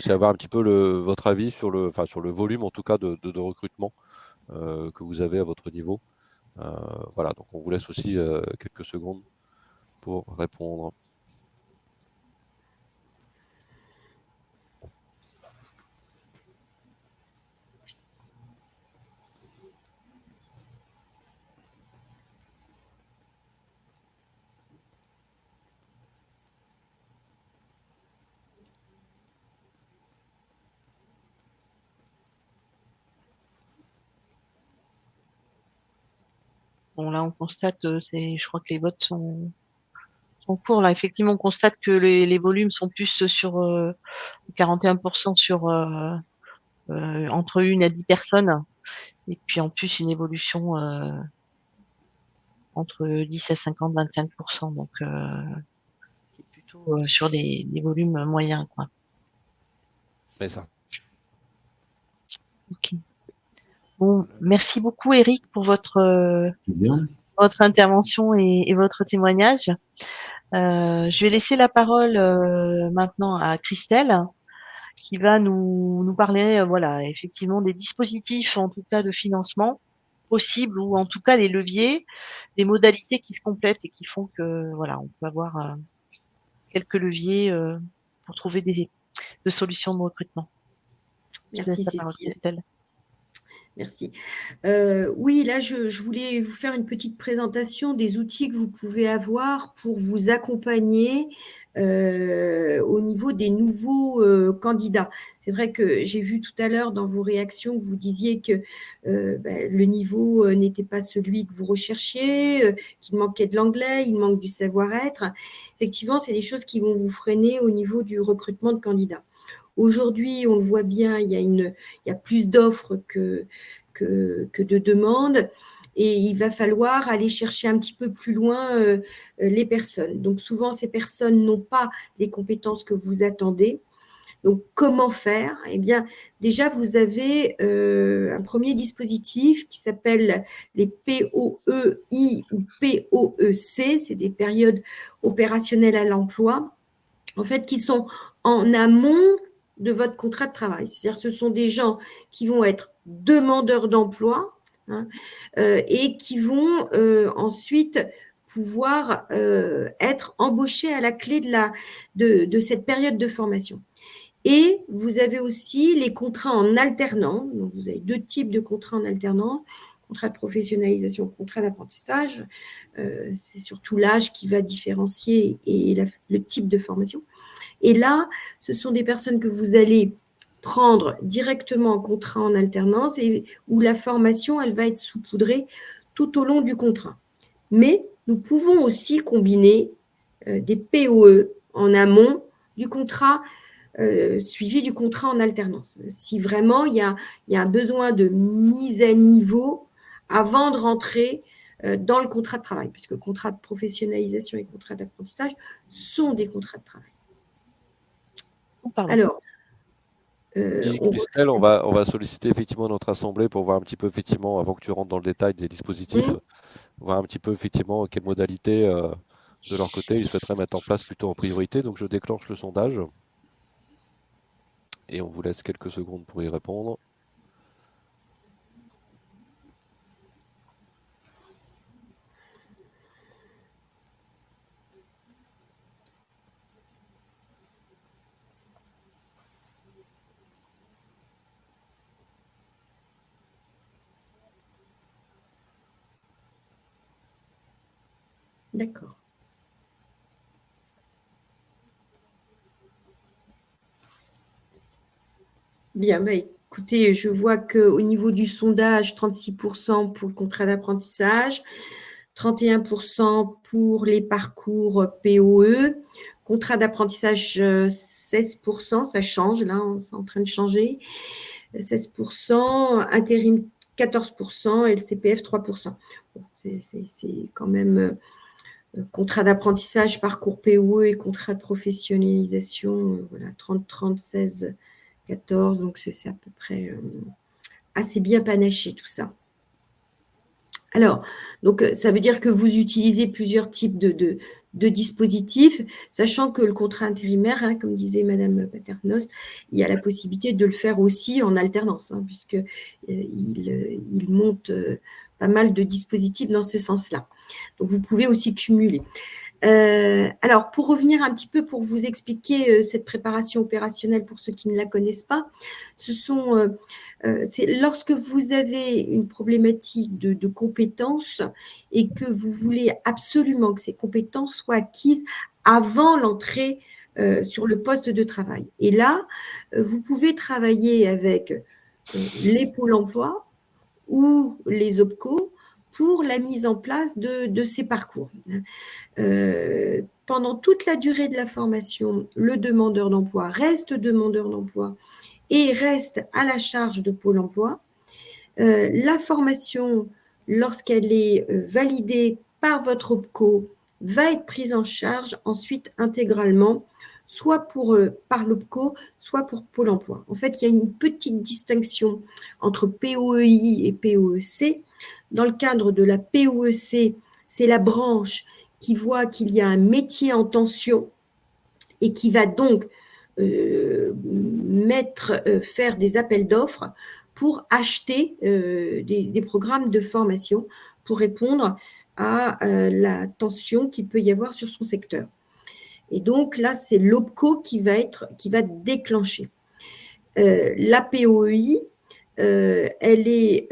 C'est avoir un petit peu le, votre avis sur le, enfin, sur le volume en tout cas de, de, de recrutement que vous avez à votre niveau. voilà, donc on vous laisse aussi quelques secondes pour répondre. Bon, là, on constate, euh, c'est, je crois que les votes sont, sont courts. Là, effectivement, on constate que les, les volumes sont plus sur euh, 41% sur euh, euh, entre une à 10 personnes. Et puis, en plus, une évolution euh, entre 10 à 50, 25%. Donc, euh, c'est plutôt sur des, des, volumes moyens, quoi. C'est ça. Ok. Bon, merci beaucoup Eric pour votre euh, votre intervention et, et, votre témoignage. Euh, je vais laisser la parole euh, maintenant à Christelle qui va nous, nous parler, euh, voilà, effectivement des dispositifs, en tout cas de financement possibles ou en tout cas des leviers, des modalités qui se complètent et qui font que, voilà, on peut avoir euh, quelques leviers pour trouver des, des solutions de recrutement. Merci Cécile. Merci. Euh, oui, là, je, voulais vous faire une petite présentation des outils que vous pouvez avoir pour vous accompagner euh, au niveau des nouveaux euh, candidats. C'est vrai que j'ai vu tout à l'heure dans vos réactions que vous disiez que ben, le niveau n'était pas celui que vous recherchiez, qu'il manquait de l'anglais, il manque du savoir-être. Effectivement, c'est des choses qui vont vous freiner au niveau du recrutement de candidats. Aujourd'hui, on le voit bien, il y a, une, il y a plus d'offres que, que, que, de demandes et il va falloir aller chercher un petit peu plus loin euh, les personnes. Donc souvent, ces personnes n'ont pas les compétences que vous attendez. Donc, comment faire? Eh bien, déjà, vous avez euh, un premier dispositif qui s'appelle les POEI ou POEC, c'est des périodes opérationnelles à l'emploi, en fait, qui sont en amont de votre contrat de travail. C'est-à-dire ce sont des gens qui vont être demandeurs d'emploi hein, euh, et qui vont euh, ensuite pouvoir euh, être embauchés à la clé de, cette période de formation. Et vous avez aussi les contrats en alternant. Vous avez deux types de contrats en alternant contrat de professionnalisation, contrat d'apprentissage. C'est surtout l'âge qui va différencier et le type de formation. Et là, ce sont des personnes que vous allez prendre directement en contrat en alternance et où la formation, elle va être saupoudrée tout au long du contrat. Mais nous pouvons aussi combiner euh, des POE en amont du contrat euh, suivi du contrat en alternance. Si vraiment il y a, un besoin de mise à niveau avant de rentrer euh, dans le contrat de travail, puisque contrat de professionnalisation et contrat d'apprentissage sont des contrats de travail. Pardon. Alors, euh, on... Christelle, on va, on va solliciter effectivement notre assemblée pour voir un petit peu, effectivement, avant que tu rentres dans le détail des dispositifs, mmh. voir un petit peu, effectivement, quelles modalités euh, de leur côté ils souhaiteraient mettre en place plutôt en priorité. Donc, je déclenche le sondage et on vous laisse quelques secondes pour y répondre. D'accord. Bien, bah, écoutez, je vois qu'au niveau du sondage, 36% pour le contrat d'apprentissage, 31% pour les parcours POE, contrat d'apprentissage 16%, ça change, là, c'est en train de changer, 16%, intérim 14% et le CPF 3%. Bon, c'est quand même contrat d'apprentissage, parcours POE et contrat de professionnalisation, voilà, 30, 30, 16, 14, donc c'est à peu près assez bien panaché tout ça. Alors, donc, ça veut dire que vous utilisez plusieurs types de, dispositifs, sachant que le contrat intérimaire, hein, comme disait Madame Paternos, il y a la possibilité de le faire aussi en alternance, hein, puisqu'il euh, il monte euh, pas mal de dispositifs dans ce sens-là. Donc, vous pouvez aussi cumuler. Euh, alors, pour revenir un petit peu, pour vous expliquer cette préparation opérationnelle pour ceux qui ne la connaissent pas, ce sont euh, lorsque vous avez une problématique de, compétences et que vous voulez absolument que ces compétences soient acquises avant l'entrée euh, sur le poste de travail. Et là, euh, vous pouvez travailler avec les pôles emploi ou les OPCO pour la mise en place de, ces parcours. pendant toute la durée de la formation, le demandeur d'emploi reste demandeur d'emploi et reste à la charge de Pôle emploi. Euh, la formation, lorsqu'elle est euh, validée par votre OPCO, va être prise en charge ensuite intégralement, soit pour, euh, par l'OPCO, soit pour Pôle emploi. En fait, il y a une petite distinction entre POEI et POEC. Dans le cadre de la POEC, c'est la branche qui voit qu'il y a un métier en tension et qui va donc euh, mettre, euh, faire des appels d'offres pour acheter euh, des, programmes de formation pour répondre à la tension qu'il peut y avoir sur son secteur. Et donc là, c'est l'OPCO qui va être, qui va déclencher. la POEI, elle est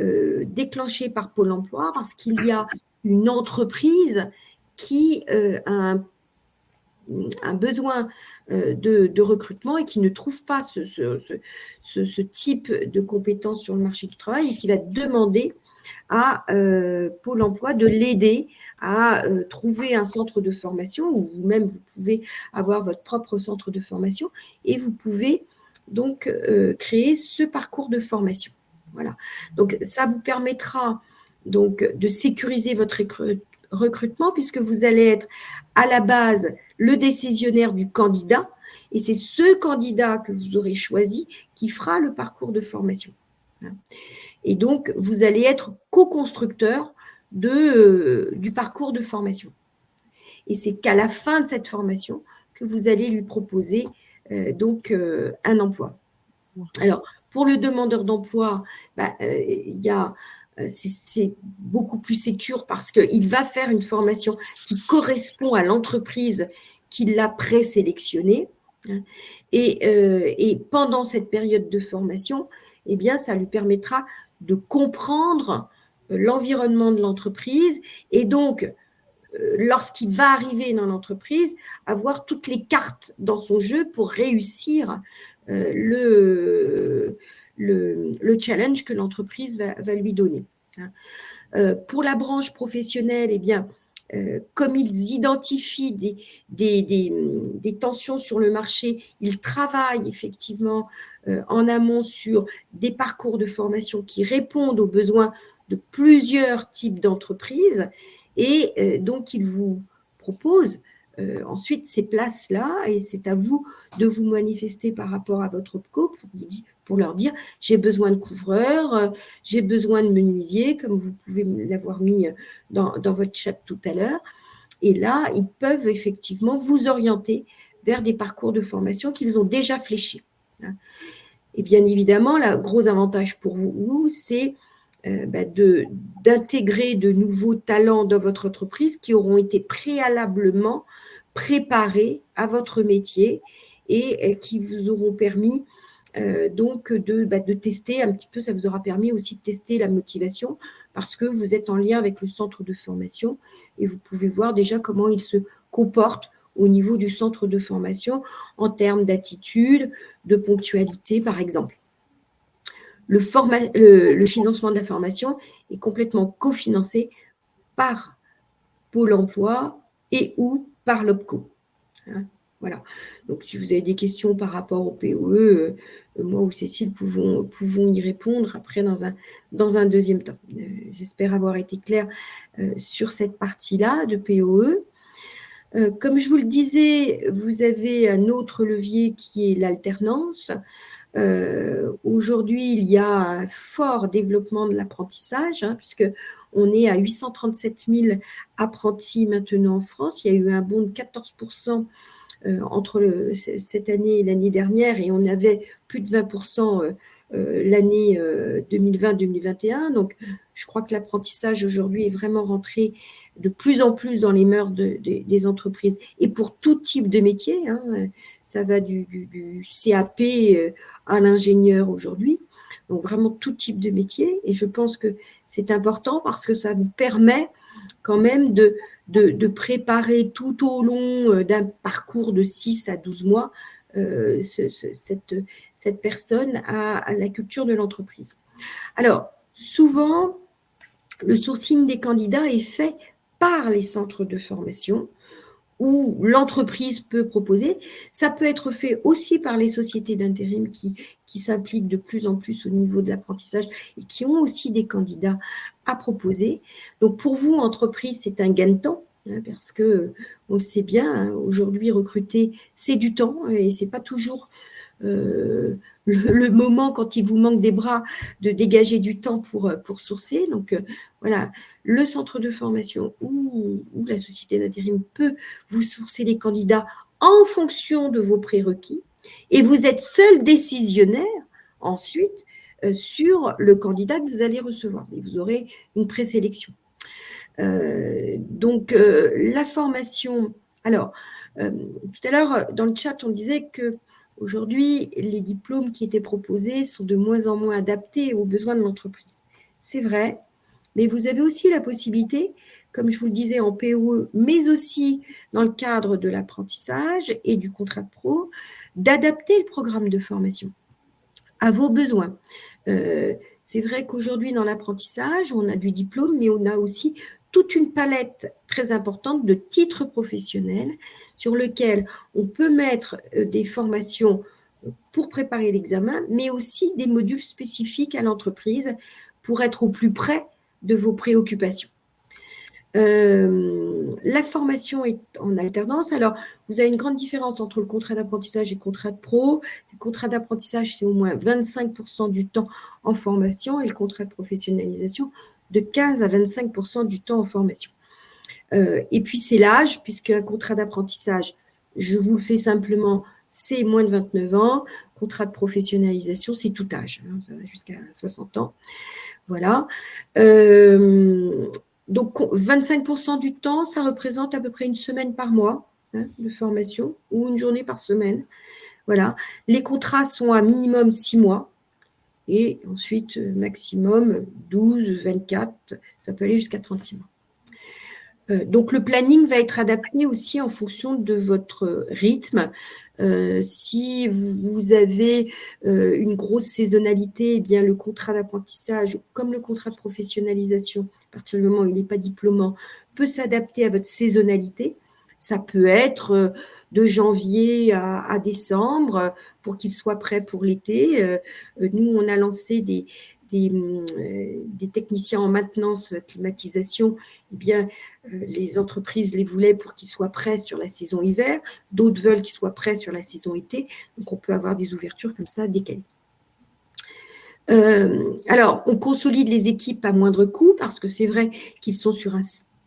déclenchée par Pôle Emploi parce qu'il y a une entreprise qui a un, besoin euh, de, recrutement et qui ne trouve pas ce, type de compétences sur le marché du travail et qui va demander à euh, Pôle emploi de l'aider à euh, trouver un centre de formation ou vous-même vous pouvez avoir votre propre centre de formation et vous pouvez donc créer ce parcours de formation. Voilà. Donc ça vous permettra donc de sécuriser votre recrutement puisque vous allez être à la base le décisionnaire du candidat et c'est ce candidat que vous aurez choisi qui fera le parcours de formation. Et donc, vous allez être co-constructeur euh, du parcours de formation. Et c'est qu'à la fin de cette formation que vous allez lui proposer euh, donc euh, un emploi. Alors, pour le demandeur d'emploi, bah, il y a euh, c'est beaucoup plus sécure parce qu'il va faire une formation qui correspond à l'entreprise qui l'a présélectionné. Hein. Et, euh, et, pendant cette période de formation, eh bien, ça lui permettra de comprendre euh, l'environnement de l'entreprise et donc, lorsqu'il va arriver dans l'entreprise, avoir toutes les cartes dans son jeu pour réussir le, le, challenge que l'entreprise va, lui donner. Hein. Euh, pour la branche professionnelle, eh bien, euh, comme ils identifient des, tensions sur le marché, ils travaillent effectivement euh, en amont sur des parcours de formation qui répondent aux besoins de plusieurs types d'entreprises et donc ils vous proposent ensuite ces places-là et c'est à vous de vous manifester par rapport à votre OPCO pour leur dire j'ai besoin de couvreurs, euh, j'ai besoin de menuisiers, comme vous pouvez l'avoir mis euh, dans, votre chat tout à l'heure. Et là, ils peuvent effectivement vous orienter vers des parcours de formation qu'ils ont déjà fléchés. Hein. Et bien évidemment, le gros avantage pour vous, c'est euh, bah, d'intégrer de, nouveaux talents dans votre entreprise qui auront été préalablement préparés à votre métier et qui vous auront permis euh, donc bah, de, tester un petit peu, ça vous aura permis aussi de tester la motivation parce que vous êtes en lien avec le centre de formation et vous pouvez voir déjà comment il se comporte au niveau du centre de formation en termes d'attitude, de ponctualité par exemple. Le, financement de la formation est complètement cofinancé par Pôle emploi et ou par l'OPCO. Hein. Voilà. Donc, si vous avez des questions par rapport au POE, euh, moi ou Cécile pouvons, pouvons y répondre après dans un, dans un deuxième temps. Euh, j'espère avoir été claire euh, sur cette partie-là de POE. comme je vous le disais, vous avez un autre levier qui est l'alternance. Aujourd'hui, il y a un fort développement de l'apprentissage, hein, puisque on est à 837 000 apprentis maintenant en France. Il y a eu un bond de 14% entre cette année et l'année dernière, et on avait plus de 20% euh, l'année 2020-2021. Euh, Donc, je crois que l'apprentissage aujourd'hui est vraiment rentré de plus en plus dans les mœurs des entreprises et pour tout type de métier. Hein. Ça va du, CAP euh, à l'ingénieur aujourd'hui. Donc, vraiment tout type de métier. Et je pense que c'est important parce que ça vous permet quand même de, de, préparer tout au long d'un parcours de 6 à 12 mois euh, cette, cette, personne à, la culture de l'entreprise. Alors, souvent, le sourcing des candidats est fait par les centres de formation où l'entreprise peut proposer. Ça peut être fait aussi par les sociétés d'intérim qui, qui s'impliquent de plus en plus au niveau de l'apprentissage et qui ont aussi des candidats à proposer. Donc pour vous, entreprise, c'est un gain de temps Hein, parce que on le sait bien, hein, aujourd'hui recruter c'est du temps et c'est pas toujours euh, le, moment quand il vous manque des bras de dégager du temps pour, pour sourcer. Donc euh, voilà, le centre de formation ou, la société d'intérim peut vous sourcer les candidats en fonction de vos prérequis et vous êtes seul décisionnaire ensuite euh, sur le candidat que vous allez recevoir. Et vous aurez une présélection. Euh, donc, euh, la formation. Alors, euh, tout à l'heure, dans le chat, on disait que aujourd'hui, les diplômes qui étaient proposés sont de moins en moins adaptés aux besoins de l'entreprise. C'est vrai, mais vous avez aussi la possibilité, comme je vous le disais en POE, mais aussi dans le cadre de l'apprentissage et du contrat de pro, d'adapter le programme de formation à vos besoins. c'est vrai qu'aujourd'hui, dans l'apprentissage, on a du diplôme, mais on a aussi toute une palette très importante de titres professionnels sur lequel on peut mettre euh, des formations pour préparer l'examen, mais aussi des modules spécifiques à l'entreprise pour être au plus près de vos préoccupations. Euh, la formation est en alternance. Alors, vous avez une grande différence entre le contrat d'apprentissage et le contrat de pro. Le contrat d'apprentissage, c'est au moins 25% du temps en formation et le contrat de professionnalisation, de 15 à 25% du temps en formation. Euh, et puis, c'est l'âge, puisque un contrat d'apprentissage, je vous le fais simplement, c'est moins de 29 ans. Contrat de professionnalisation, c'est tout âge, hein, jusqu'à 60 ans. Voilà. Euh, donc, 25% du temps, ça représente à peu près une semaine par mois hein, de formation ou une journée par semaine. Voilà. Les contrats sont à minimum 6 mois et ensuite euh, maximum 12, 24, ça peut aller jusqu'à 36 mois. Euh, donc le planning va être adapté aussi en fonction de votre rythme. Euh, si vous avez une grosse saisonnalité, eh bien le contrat d'apprentissage, comme le contrat de professionnalisation, à partir du moment où il n'est pas diplômant, peut s'adapter à votre saisonnalité. Ça peut être de janvier à, décembre pour qu'il soit prêt pour l'été. Euh, nous, on a lancé des, euh, des, techniciens en maintenance climatisation, eh bien, euh, les entreprises les voulaient pour qu'ils soient prêts sur la saison hiver, d'autres veulent qu'ils soient prêts sur la saison été, donc on peut avoir des ouvertures comme ça décalées. alors, on consolide les équipes à moindre coût parce que c'est vrai qu'ils sont sur un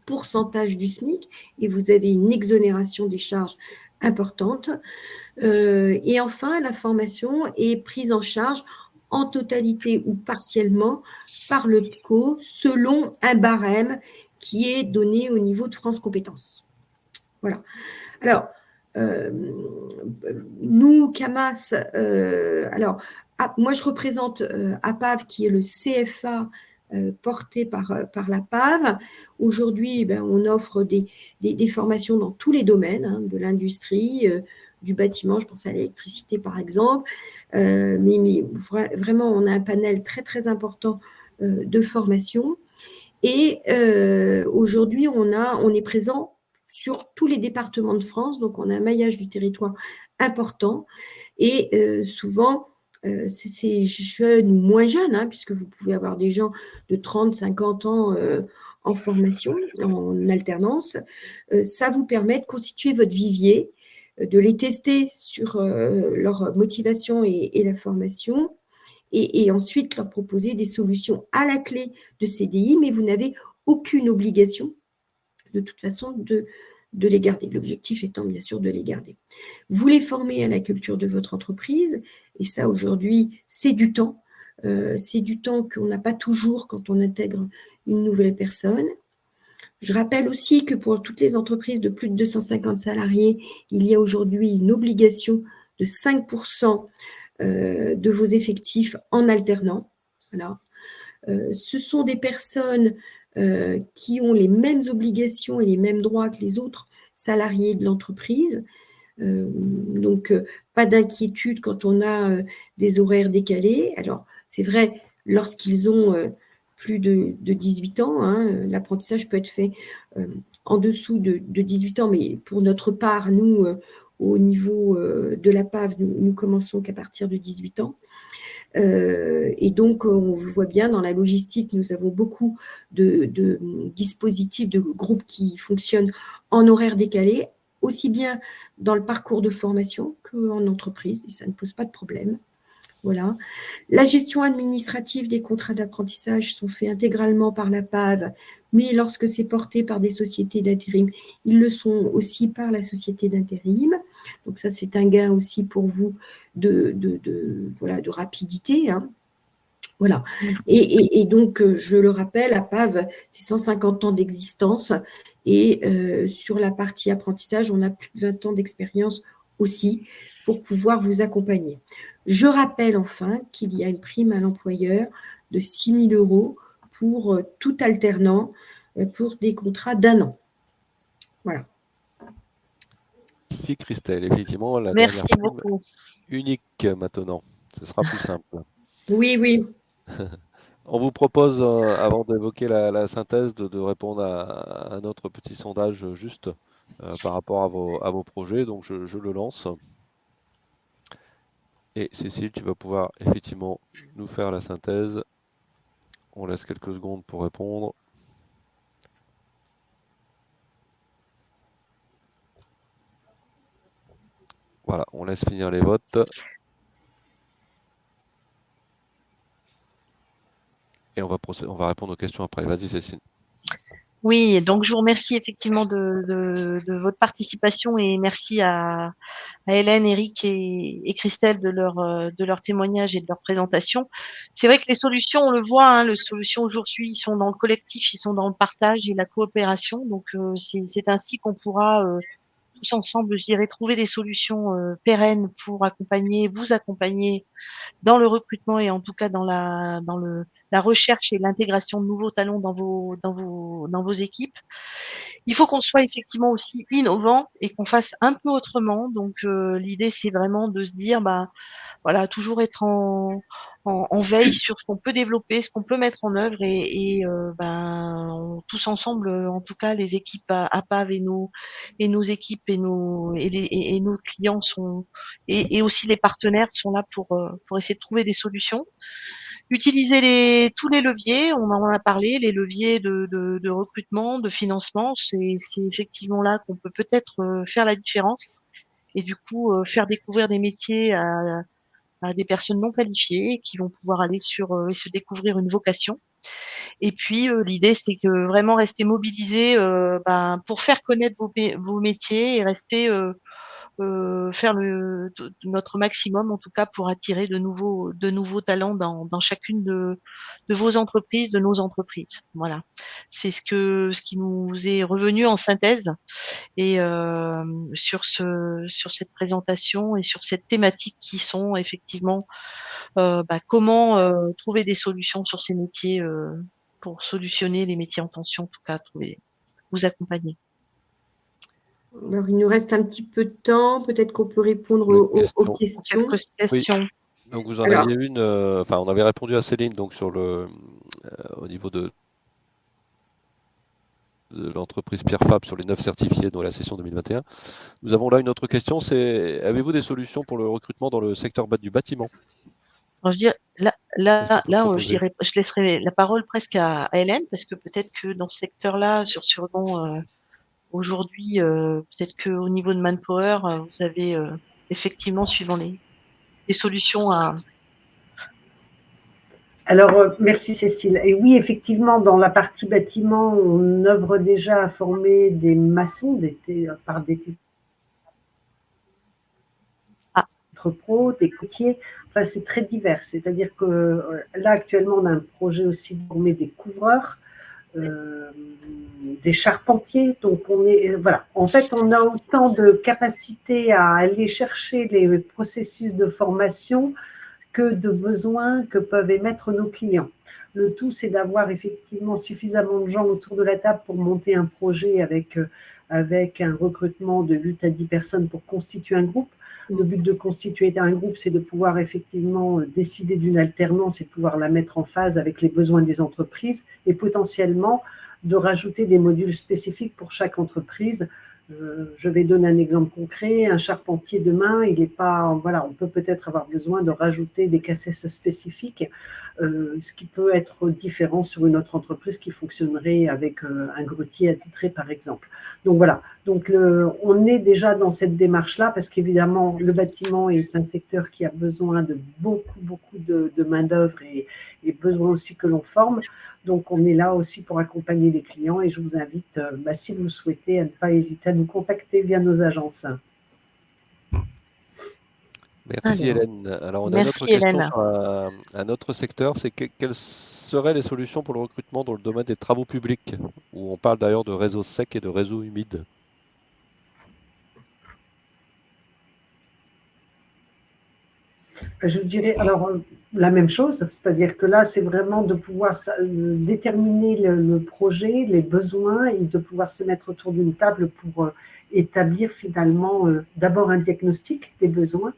pourcentage du SMIC et vous avez une exonération des charges importante. Euh, et enfin, la formation est prise en charge en totalité ou partiellement par le PCO selon un barème qui est donné au niveau de France Compétences. Voilà. Alors, euh, nous, CAMAS, euh, alors, ah, moi je représente APAV qui est le CFA euh, porté par, euh, par la PAV. Aujourd'hui, ben, on offre des, des, formations dans tous les domaines, hein, de l'industrie, euh, du bâtiment, je pense à l'électricité par exemple, mais, mais, vraiment, on a un panel très très important de formation. Et aujourd'hui, on, on est présent sur tous les départements de France, donc on a un maillage du territoire important. Et souvent, euh, c'est jeunes ou moins jeunes, hein, puisque vous pouvez avoir des gens de 30, 50 ans euh, en formation, en alternance, ça vous permet de constituer votre vivier, de les tester sur leur motivation et, la formation, et, ensuite leur proposer des solutions à la clé de CDI, mais vous n'avez aucune obligation, de toute façon, de, de les garder. L'objectif étant bien sûr de les garder. Vous les formez à la culture de votre entreprise, et ça aujourd'hui, c'est du temps. Euh, c'est du temps qu'on n'a pas toujours quand on intègre une nouvelle personne. Je rappelle aussi que pour toutes les entreprises de plus de 250 salariés, il y a aujourd'hui une obligation de 5% euh, de vos effectifs en alternant. Euh, ce sont des personnes euh, qui ont les mêmes obligations et les mêmes droits que les autres salariés de l'entreprise. donc, pas d'inquiétude quand on a des horaires décalés. Alors, c'est vrai, lorsqu'ils ont plus de, 18 ans, hein, l'apprentissage peut être fait en dessous de, 18 ans, mais pour notre part, nous, au niveau euh, de la PAV, nous, commençons qu'à partir de 18 ans. Euh, et donc, on voit bien dans la logistique, nous avons beaucoup de, dispositifs, de groupes qui fonctionnent en horaire décalé, aussi bien dans le parcours de formation qu'en entreprise, et ça ne pose pas de problème. Voilà. La gestion administrative des contrats d'apprentissage sont faits intégralement par la PAV, mais lorsque c'est porté par des sociétés d'intérim, ils le sont aussi par la société d'intérim. Donc ça, c'est un gain aussi pour vous de, voilà, de rapidité. Hein. Voilà. Et, donc, euh, je le rappelle, la PAV, c'est 150 ans d'existence. Et euh, sur la partie apprentissage, on a plus de 20 ans d'expérience aussi pour pouvoir vous accompagner. Je rappelle enfin qu'il y a une prime à l'employeur de 6 000 euros pour euh, tout alternant euh, pour des contrats d'un an. Voilà. Merci Christelle. Effectivement, la Merci beaucoup. unique maintenant. Ce sera plus simple. Oui, oui. On vous propose, euh, avant d'évoquer la, synthèse, de, répondre à, un autre petit sondage juste par rapport à vos, projets. Donc, je le lance. Et Cécile, tu vas pouvoir effectivement nous faire la synthèse. On laisse quelques secondes pour répondre. Voilà, on laisse finir les votes. Et on va, on va répondre aux questions après. Vas-y, Cécile. Oui, donc je vous remercie effectivement de, votre participation et merci à, Hélène, Eric et, Christelle de leur, euh, de leur témoignage et de leur présentation. C'est vrai que les solutions, on le voit, hein, les solutions aujourd'hui, ils sont dans le collectif, ils sont dans le partage et la coopération. Donc euh, c'est ainsi qu'on pourra euh, tous ensemble, je dirais, trouver des solutions pérennes pour accompagner, vous accompagner dans le recrutement et en tout cas dans la dans le la recherche et l'intégration de nouveaux talents dans vos, dans vos, dans vos équipes. Il faut qu'on soit effectivement aussi innovant et qu'on fasse un peu autrement. Donc euh, l'idée c'est vraiment de se dire bah voilà toujours être en, en, veille sur ce qu'on peut développer, ce qu'on peut mettre en œuvre et, et euh, ben tous ensemble en tout cas les équipes à, à, PAV et nos et nos équipes et nos et, nos clients sont et, et, aussi les partenaires sont là pour euh, pour essayer de trouver des solutions utiliser les, tous les leviers, on en a parlé, les leviers de, de, de recrutement, de financement, c'est effectivement là qu'on peut peut-être euh, faire la différence et du coup euh, faire découvrir des métiers à, à, des personnes non qualifiées qui vont pouvoir aller sur euh, et se découvrir une vocation. Et puis l'idée c'est que vraiment rester mobilisé ben, pour faire connaître vos, vos métiers et rester euh, faire le, notre maximum, en tout cas, pour attirer de nouveaux, de nouveaux talents dans, dans chacune de, de vos entreprises, de nos entreprises. Voilà, c'est ce que ce qui nous est revenu en synthèse et euh, sur ce sur cette présentation et sur cette thématique qui sont effectivement euh, bah, comment euh, trouver des solutions sur ces métiers euh, pour solutionner les métiers en tension, en tout cas, trouver, vous accompagner. Alors, il nous reste un petit peu de temps. Peut-être qu'on peut répondre aux, questions. Donc, vous en aviez une. Euh, enfin, on avait répondu à Céline donc sur le, euh, au niveau de, l'entreprise Pierre Fab sur les neuf certifiés dans la session 2021. Nous avons là une autre question. C'est avez-vous des solutions pour le recrutement dans le secteur du bâtiment? Je dirais, Là, là je, dirais, je laisserai la parole presque à, Hélène, parce que peut-être que dans ce secteur-là, sur Surgon, aujourd'hui, peut-être qu'au niveau de Manpower, vous avez effectivement, suivant les, les solutions à, alors, euh, merci Cécile. Et oui, effectivement, dans la partie bâtiment, on œuvre déjà à former des maçons par des ah. pro, des coutiers. Enfin, c'est très divers. C'est-à-dire que euh, là, actuellement, on a un projet aussi de former des couvreurs, euh, des charpentiers. Donc, on est, voilà. En fait, on a autant de capacité à aller chercher les processus de formation que de besoins que peuvent émettre nos clients. Le tout, c'est d'avoir effectivement suffisamment de gens autour de la table pour monter un projet avec, euh, avec un recrutement de 8 à 10 personnes pour constituer un groupe. Le but de constituer un groupe, c'est de pouvoir effectivement euh, décider d'une alternance et pouvoir la mettre en phase avec les besoins des entreprises et potentiellement de rajouter des modules spécifiques pour chaque entreprise euh, je vais donner un exemple concret. Un charpentier demain, il est pas, voilà, on peut peut-être avoir besoin de rajouter des cassettes spécifiques, euh, ce qui peut être différent sur une autre entreprise qui fonctionnerait avec euh, un grutier attitré, par exemple. Donc voilà. Donc on est déjà dans cette démarche-là parce qu'évidemment, le bâtiment est un secteur qui a besoin de beaucoup, beaucoup de, main d'œuvre et, et besoin aussi que l'on forme. Donc, on est là aussi pour accompagner les clients et je vous invite, euh, bah, si vous le souhaitez, à ne pas hésiter à nous contacter via nos agences. Merci Hélène. Alors, on a une autre question sur un, autre secteur, c'est quelles seraient les solutions pour le recrutement dans le domaine des travaux publics, où on parle d'ailleurs de réseaux secs et de réseaux humides? Je dirais, alors, euh, la même chose, c'est-à-dire que là, c'est vraiment de pouvoir euh, déterminer le, projet, les besoins et de pouvoir se mettre autour d'une table pour euh, établir finalement d'abord un diagnostic des besoins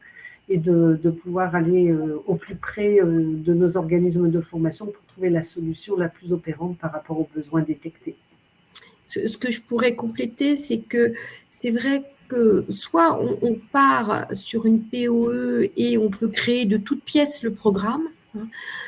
et de, pouvoir aller au plus près de nos organismes de formation pour trouver la solution la plus opérante par rapport aux besoins détectés. Ce que je pourrais compléter, c'est que c'est vrai que soit on, part sur une POE et on peut créer de toutes pièces le programme, hein,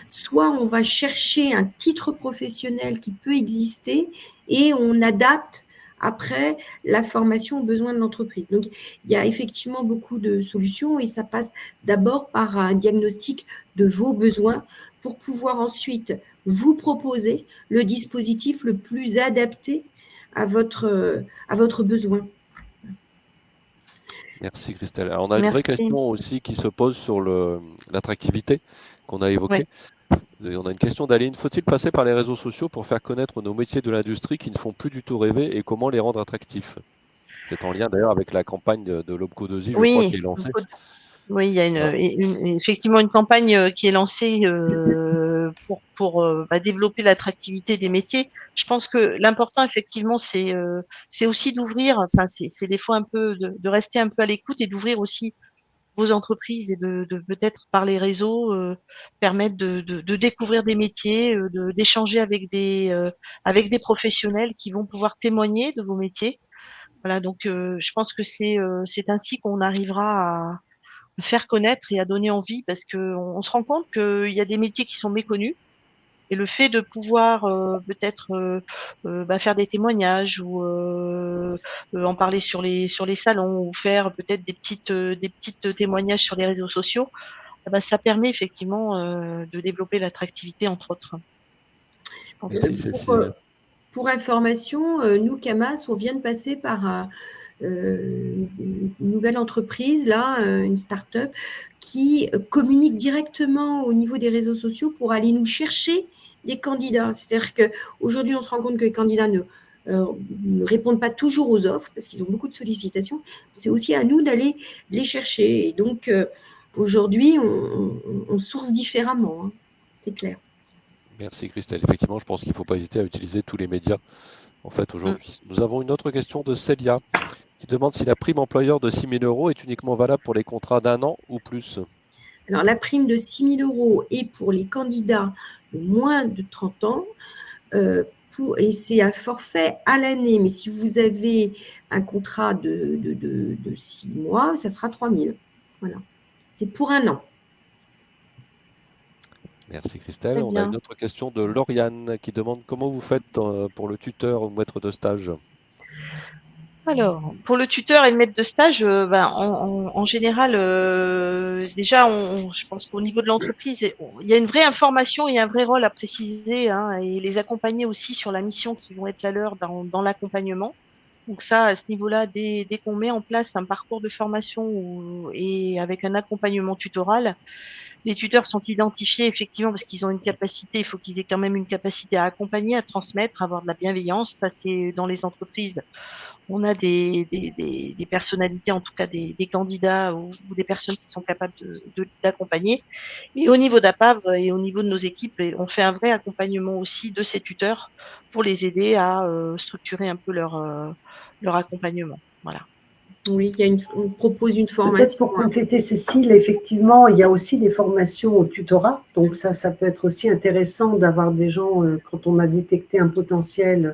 soit on va chercher un titre professionnel qui peut exister et on adapte après la formation aux besoins de l'entreprise. Donc, il y a effectivement beaucoup de solutions et ça passe d'abord par un diagnostic de vos besoins pour pouvoir ensuite vous proposer le dispositif le plus adapté à votre, à votre besoin. Merci Christelle. Alors, on a une vraie question aussi qui se pose sur l'attractivité qu'on a évoquée. On a une question d'Aline. Faut-il passer par les réseaux sociaux pour faire connaître nos métiers de l'industrie qui ne font plus du tout rêver et comment les rendre attractifs? C'est en lien d'ailleurs avec la campagne de, de l'Obco 2 je oui, crois, qui est lancée. Oui, il y a une, effectivement une campagne euh, qui est lancée euh, pour, pour euh, bah, développer l'attractivité des métiers. Je pense que l'important, effectivement, c'est aussi d'ouvrir, enfin, c'est des fois un peu de, de, rester un peu à l'écoute et d'ouvrir aussi vos entreprises et de, peut-être par les réseaux permettre de, découvrir des métiers, d'échanger avec des avec des professionnels qui vont pouvoir témoigner de vos métiers. Voilà, donc je pense que c'est c'est ainsi qu'on arrivera à faire connaître et à donner envie parce qu'on on se rend compte qu'il y a des métiers qui sont méconnus. Et le fait de pouvoir euh, peut-être euh, euh, bah, faire des témoignages ou en parler sur les sur les salons ou faire peut-être des petites des petites témoignages sur les réseaux sociaux, bah, ça permet effectivement de développer l'attractivité entre autres. Pour, pour, information, nous Camas, on vient de passer par euh, une nouvelle entreprise, là, une start-up, qui communique directement au niveau des réseaux sociaux pour aller nous chercher des candidats. C'est-à-dire qu'aujourd'hui, on se rend compte que les candidats ne, euh, ne répondent pas toujours aux offres parce qu'ils ont beaucoup de sollicitations. C'est aussi à nous d'aller les chercher. Et donc, aujourd'hui, on, source différemment. Hein. C'est clair. Merci Christelle. Effectivement, je pense qu'il ne faut pas hésiter à utiliser tous les médias en fait aujourd'hui. Nous avons une autre question de Célia qui demande si la prime employeur de 6 000 euros est uniquement valable pour les contrats d'un an ou plus. Alors, la prime de 6 000 euros est pour les candidats de moins de 30 ans. Euh, pour, et c'est un forfait à l'année. Mais si vous avez un contrat de, de, de, 6 mois, ça sera 3 000. Voilà. C'est pour un an. Merci Christelle. On a une autre question de Lauriane qui demande comment vous faites euh, pour le tuteur ou maître de stage? Alors, pour le tuteur et le maître de stage, euh, ben, en, général, euh, déjà, on, je pense qu'au niveau de l'entreprise, il y a une vraie information et un vrai rôle à préciser hein, et les accompagner aussi sur la mission qui vont être la leur dans, l'accompagnement. Donc ça, à ce niveau-là, dès, qu'on met en place un parcours de formation et avec un accompagnement tutoral, les tuteurs sont identifiés effectivement parce qu'ils ont une capacité, il faut qu'ils aient quand même une capacité à accompagner, à transmettre, à avoir de la bienveillance. Ça, c'est dans les entreprises on a des, des, personnalités, en tout cas des, candidats ou, des personnes qui sont capables d'accompagner. De, et au niveau d'APAV et au niveau de nos équipes, on fait un vrai accompagnement aussi de ces tuteurs pour les aider à euh, structurer un peu leur, euh, leur accompagnement. Voilà. Oui, il y a une, on propose une formation. Peut-être pour compléter, Cécile, effectivement, il y a aussi des formations au tutorat. Donc ça, ça peut être aussi intéressant d'avoir des gens, euh, quand on a détecté un potentiel euh,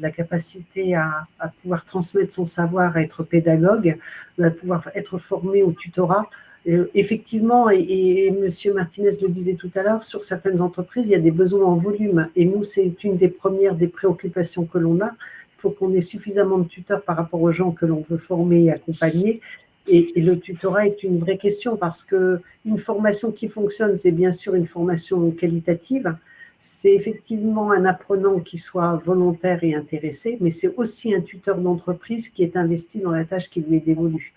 la capacité à, pouvoir transmettre son savoir, à être pédagogue, à pouvoir être formé au tutorat. Euh, effectivement, et, M. Martinez le disait tout à l'heure, sur certaines entreprises, il y a des besoins en volume. Et nous, c'est une des premières des préoccupations que l'on a. Il faut qu'on ait suffisamment de tuteurs par rapport aux gens que l'on veut former et accompagner. Et, et, le tutorat est une vraie question parce que une formation qui fonctionne, c'est bien sûr une formation qualitative, c'est effectivement un apprenant qui soit volontaire et intéressé, mais c'est aussi un tuteur d'entreprise qui est investi dans la tâche qui lui est dévolue.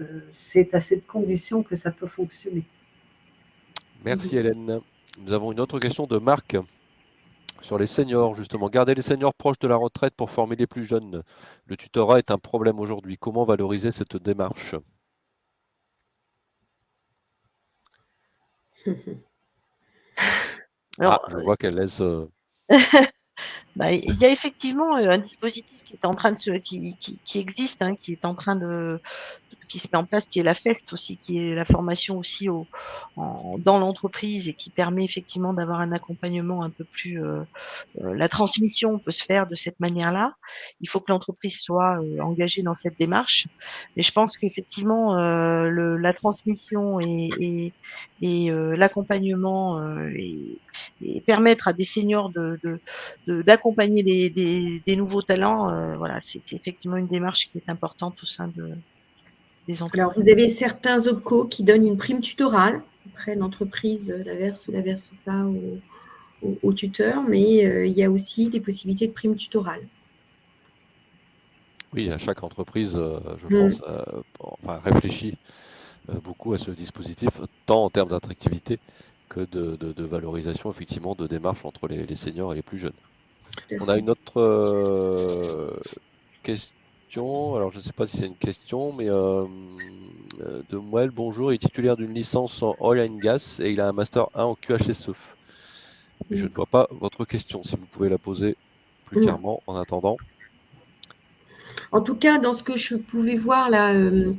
Euh, c'est à cette condition que ça peut fonctionner. Merci Hélène. Nous avons une autre question de Marc sur les seniors, justement. Garder les seniors proches de la retraite pour former les plus jeunes. Le tutorat est un problème aujourd'hui. Comment valoriser cette démarche? ah, je vois qu'elle laisse. Euh, bah, il y a effectivement euh, un dispositif qui est en train de se, qui, qui, existe, hein, qui est en train de, qui se met en place, qui est la FEST aussi, qui est la formation aussi au, dans l'entreprise et qui permet effectivement d'avoir un accompagnement un peu plus. Euh, euh, la transmission peut se faire de cette manière-là. Il faut que l'entreprise soit euh, engagée dans cette démarche. Mais je pense qu'effectivement, le, la transmission et, et, et l'accompagnement et, permettre à des seniors de d'accompagner des, des, des, nouveaux talents, voilà, c'est effectivement une démarche qui est importante au sein de, alors, vous avez certains OPCO qui donnent une prime tutorale. Après, l'entreprise la verse ou la verse pas au, tuteur, mais euh, il y a aussi des possibilités de prime tutorale. Oui, à chaque entreprise, euh, je mm. pense, euh, réfléchit beaucoup à ce dispositif, tant en termes d'attractivité que de, valorisation, effectivement, de démarche entre les, les seniors et les plus jeunes. On a une autre question alors, je ne sais pas si c'est une question, mais euh, euh, de Mouel, bonjour, il est titulaire d'une licence en oil and gas et il a un master 1 en QHSE. Mais je ne vois pas votre question, si vous pouvez la poser plus mm. clairement en attendant. En tout cas, dans ce que je pouvais voir là, euh,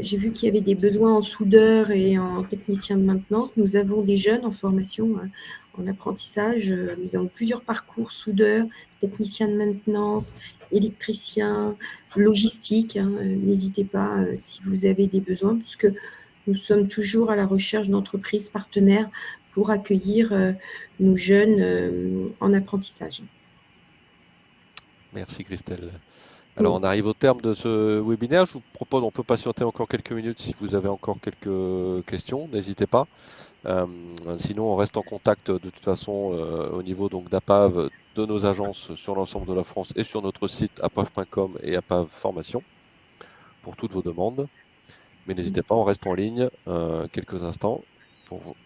j'ai vu qu'il y avait des besoins en soudeur et en technicien de maintenance. Nous avons des jeunes en formation, en apprentissage. Nous avons plusieurs parcours soudeur, technicien de maintenance, électricien, logistique. Hein, euh, n'hésitez pas euh, si vous avez des besoins, puisque nous sommes toujours à la recherche d'entreprises partenaires pour accueillir euh, nos jeunes en apprentissage. Merci Christelle. Alors on arrive au terme de ce webinaire. Je vous propose, on peut patienter encore quelques minutes si vous avez encore quelques questions, n'hésitez pas. sinon on reste en contact de toute façon au niveau donc d'APAV de nos agences sur l'ensemble de la France et sur notre site apav.com et apav formation pour toutes vos demandes. Mais n'hésitez pas, on reste en ligne euh, quelques instants pour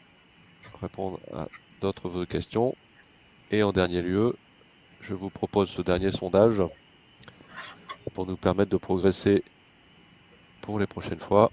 répondre à d'autres questions. Et en dernier lieu, je vous propose ce dernier sondage pour nous permettre de progresser pour les prochaines fois.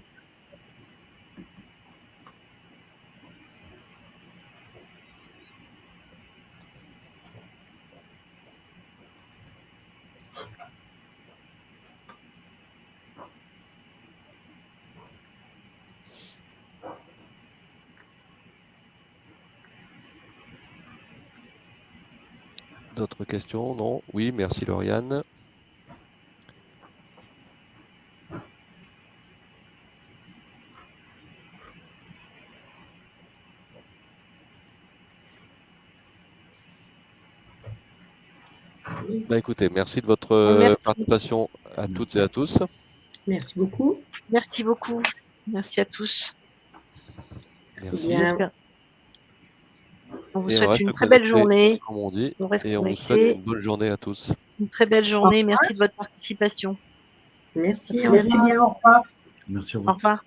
D'autres questions? Non? Oui, merci Lauriane. Bah, écoutez, merci de votre Merci. participation à toutes et à tous. Merci beaucoup. Merci beaucoup. Merci à tous. Merci. bien. On vous Et souhaite une très belle journée. Comme on dit, On reste et on vous souhaite une bonne journée à tous. Une très belle journée. Merci de votre participation. Merci. au Merci bien, au revoir. Merci, au Au revoir. revoir.